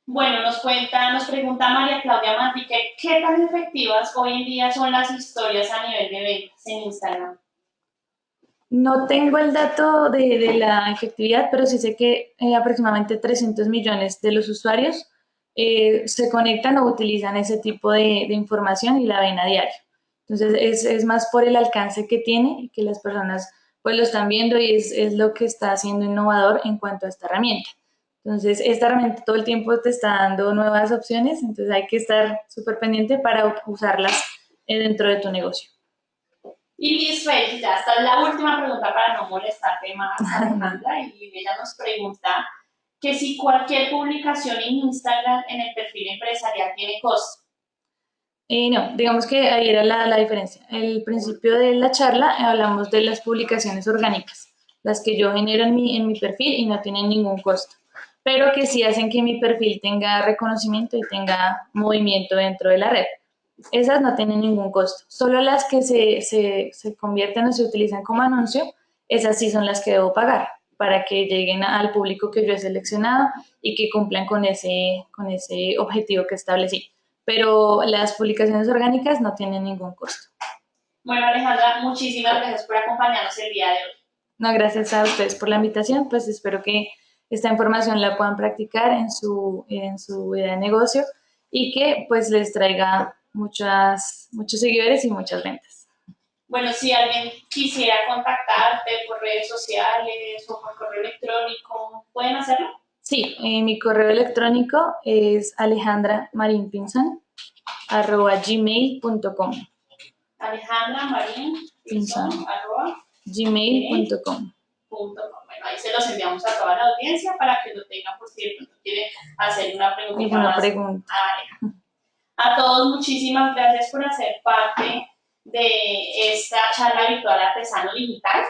Bueno, nos cuenta, nos pregunta María Claudia Manrique, ¿qué tan efectivas hoy en día son las historias a nivel de ventas en Instagram? No tengo el dato de, la efectividad, pero sí sé que eh, aproximadamente 300 millones de los usuarios eh, se conectan o utilizan ese tipo de, información y la ven a diario. Entonces, es, es, más por el alcance que tiene y que las personas pues lo están viendo y es, es lo que está haciendo innovador en cuanto a esta herramienta. Entonces, esta herramienta todo el tiempo te está dando nuevas opciones, entonces hay que estar súper pendiente para usarlas eh, dentro de tu negocio. Y Israel, ya está la última pregunta para no molestarte más, Alejandra, y ella nos pregunta que si cualquier publicación en Instagram en el perfil empresarial tiene costo. Eh, no, digamos que ahí era la, la diferencia. El principio de la charla hablamos de las publicaciones orgánicas, las que yo genero en mi, en mi perfil y no tienen ningún costo pero que sí hacen que mi perfil tenga reconocimiento y tenga movimiento dentro de la red. Esas no tienen ningún costo. Solo las que se, se, se convierten o se utilizan como anuncio, esas sí son las que debo pagar para que lleguen al público que yo he seleccionado y que cumplan con ese, con ese objetivo que establecí. Pero las publicaciones orgánicas no tienen ningún costo. Bueno, Alejandra, muchísimas gracias por acompañarnos el día de hoy. No, gracias a ustedes por la invitación. Pues espero que esta información la puedan practicar en su, en su vida de negocio y que pues les traiga muchas, muchos seguidores y muchas ventas. Bueno, si alguien quisiera contactarte por redes sociales o por correo electrónico, ¿pueden hacerlo? Sí, eh, mi correo electrónico es alejandra.marinpinzon arroba gmail.com Alejandra Marín arroba gmail.com ahí se los enviamos a toda la audiencia para que lo tengan por si de pronto quieren hacer una pregunta más. Pregunta. A, todos, muchísimas gracias por hacer parte de esta charla virtual Artesano Digital.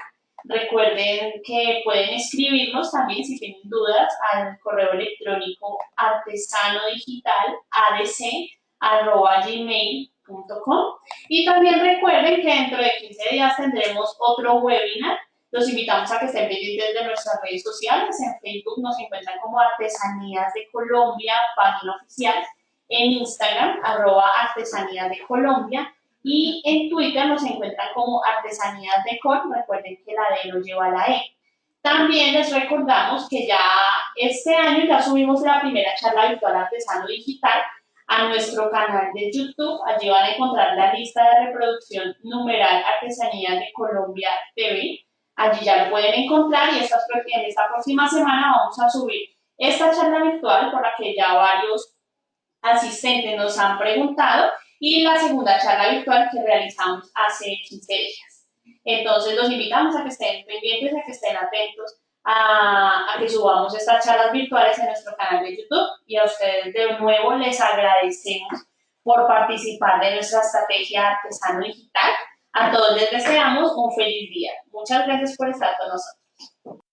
Recuerden que pueden escribirnos también si tienen dudas al correo electrónico artesanodigital.adc.gmail.com y también recuerden que dentro de 15 días tendremos otro webinar los invitamos a que estén pendientes de nuestras redes sociales. En Facebook nos encuentran como Artesanías de Colombia, página oficial. En Instagram, arroba Artesanías de Colombia. Y en Twitter nos encuentran como Artesanías de Col. Recuerden que la D no lleva la E. También les recordamos que ya este año ya subimos la primera charla virtual artesano digital a nuestro canal de YouTube. Allí van a encontrar la lista de reproducción numeral Artesanías de Colombia TV. Allí ya lo pueden encontrar y en esta próxima semana vamos a subir esta charla virtual por la que ya varios asistentes nos han preguntado y la segunda charla virtual que realizamos hace 15 días. Entonces los invitamos a que estén pendientes, a que estén atentos a, a, que subamos estas charlas virtuales en nuestro canal de YouTube y a ustedes de nuevo les agradecemos por participar de nuestra estrategia artesano digital a todos les deseamos un feliz día. Muchas gracias por estar con nosotros.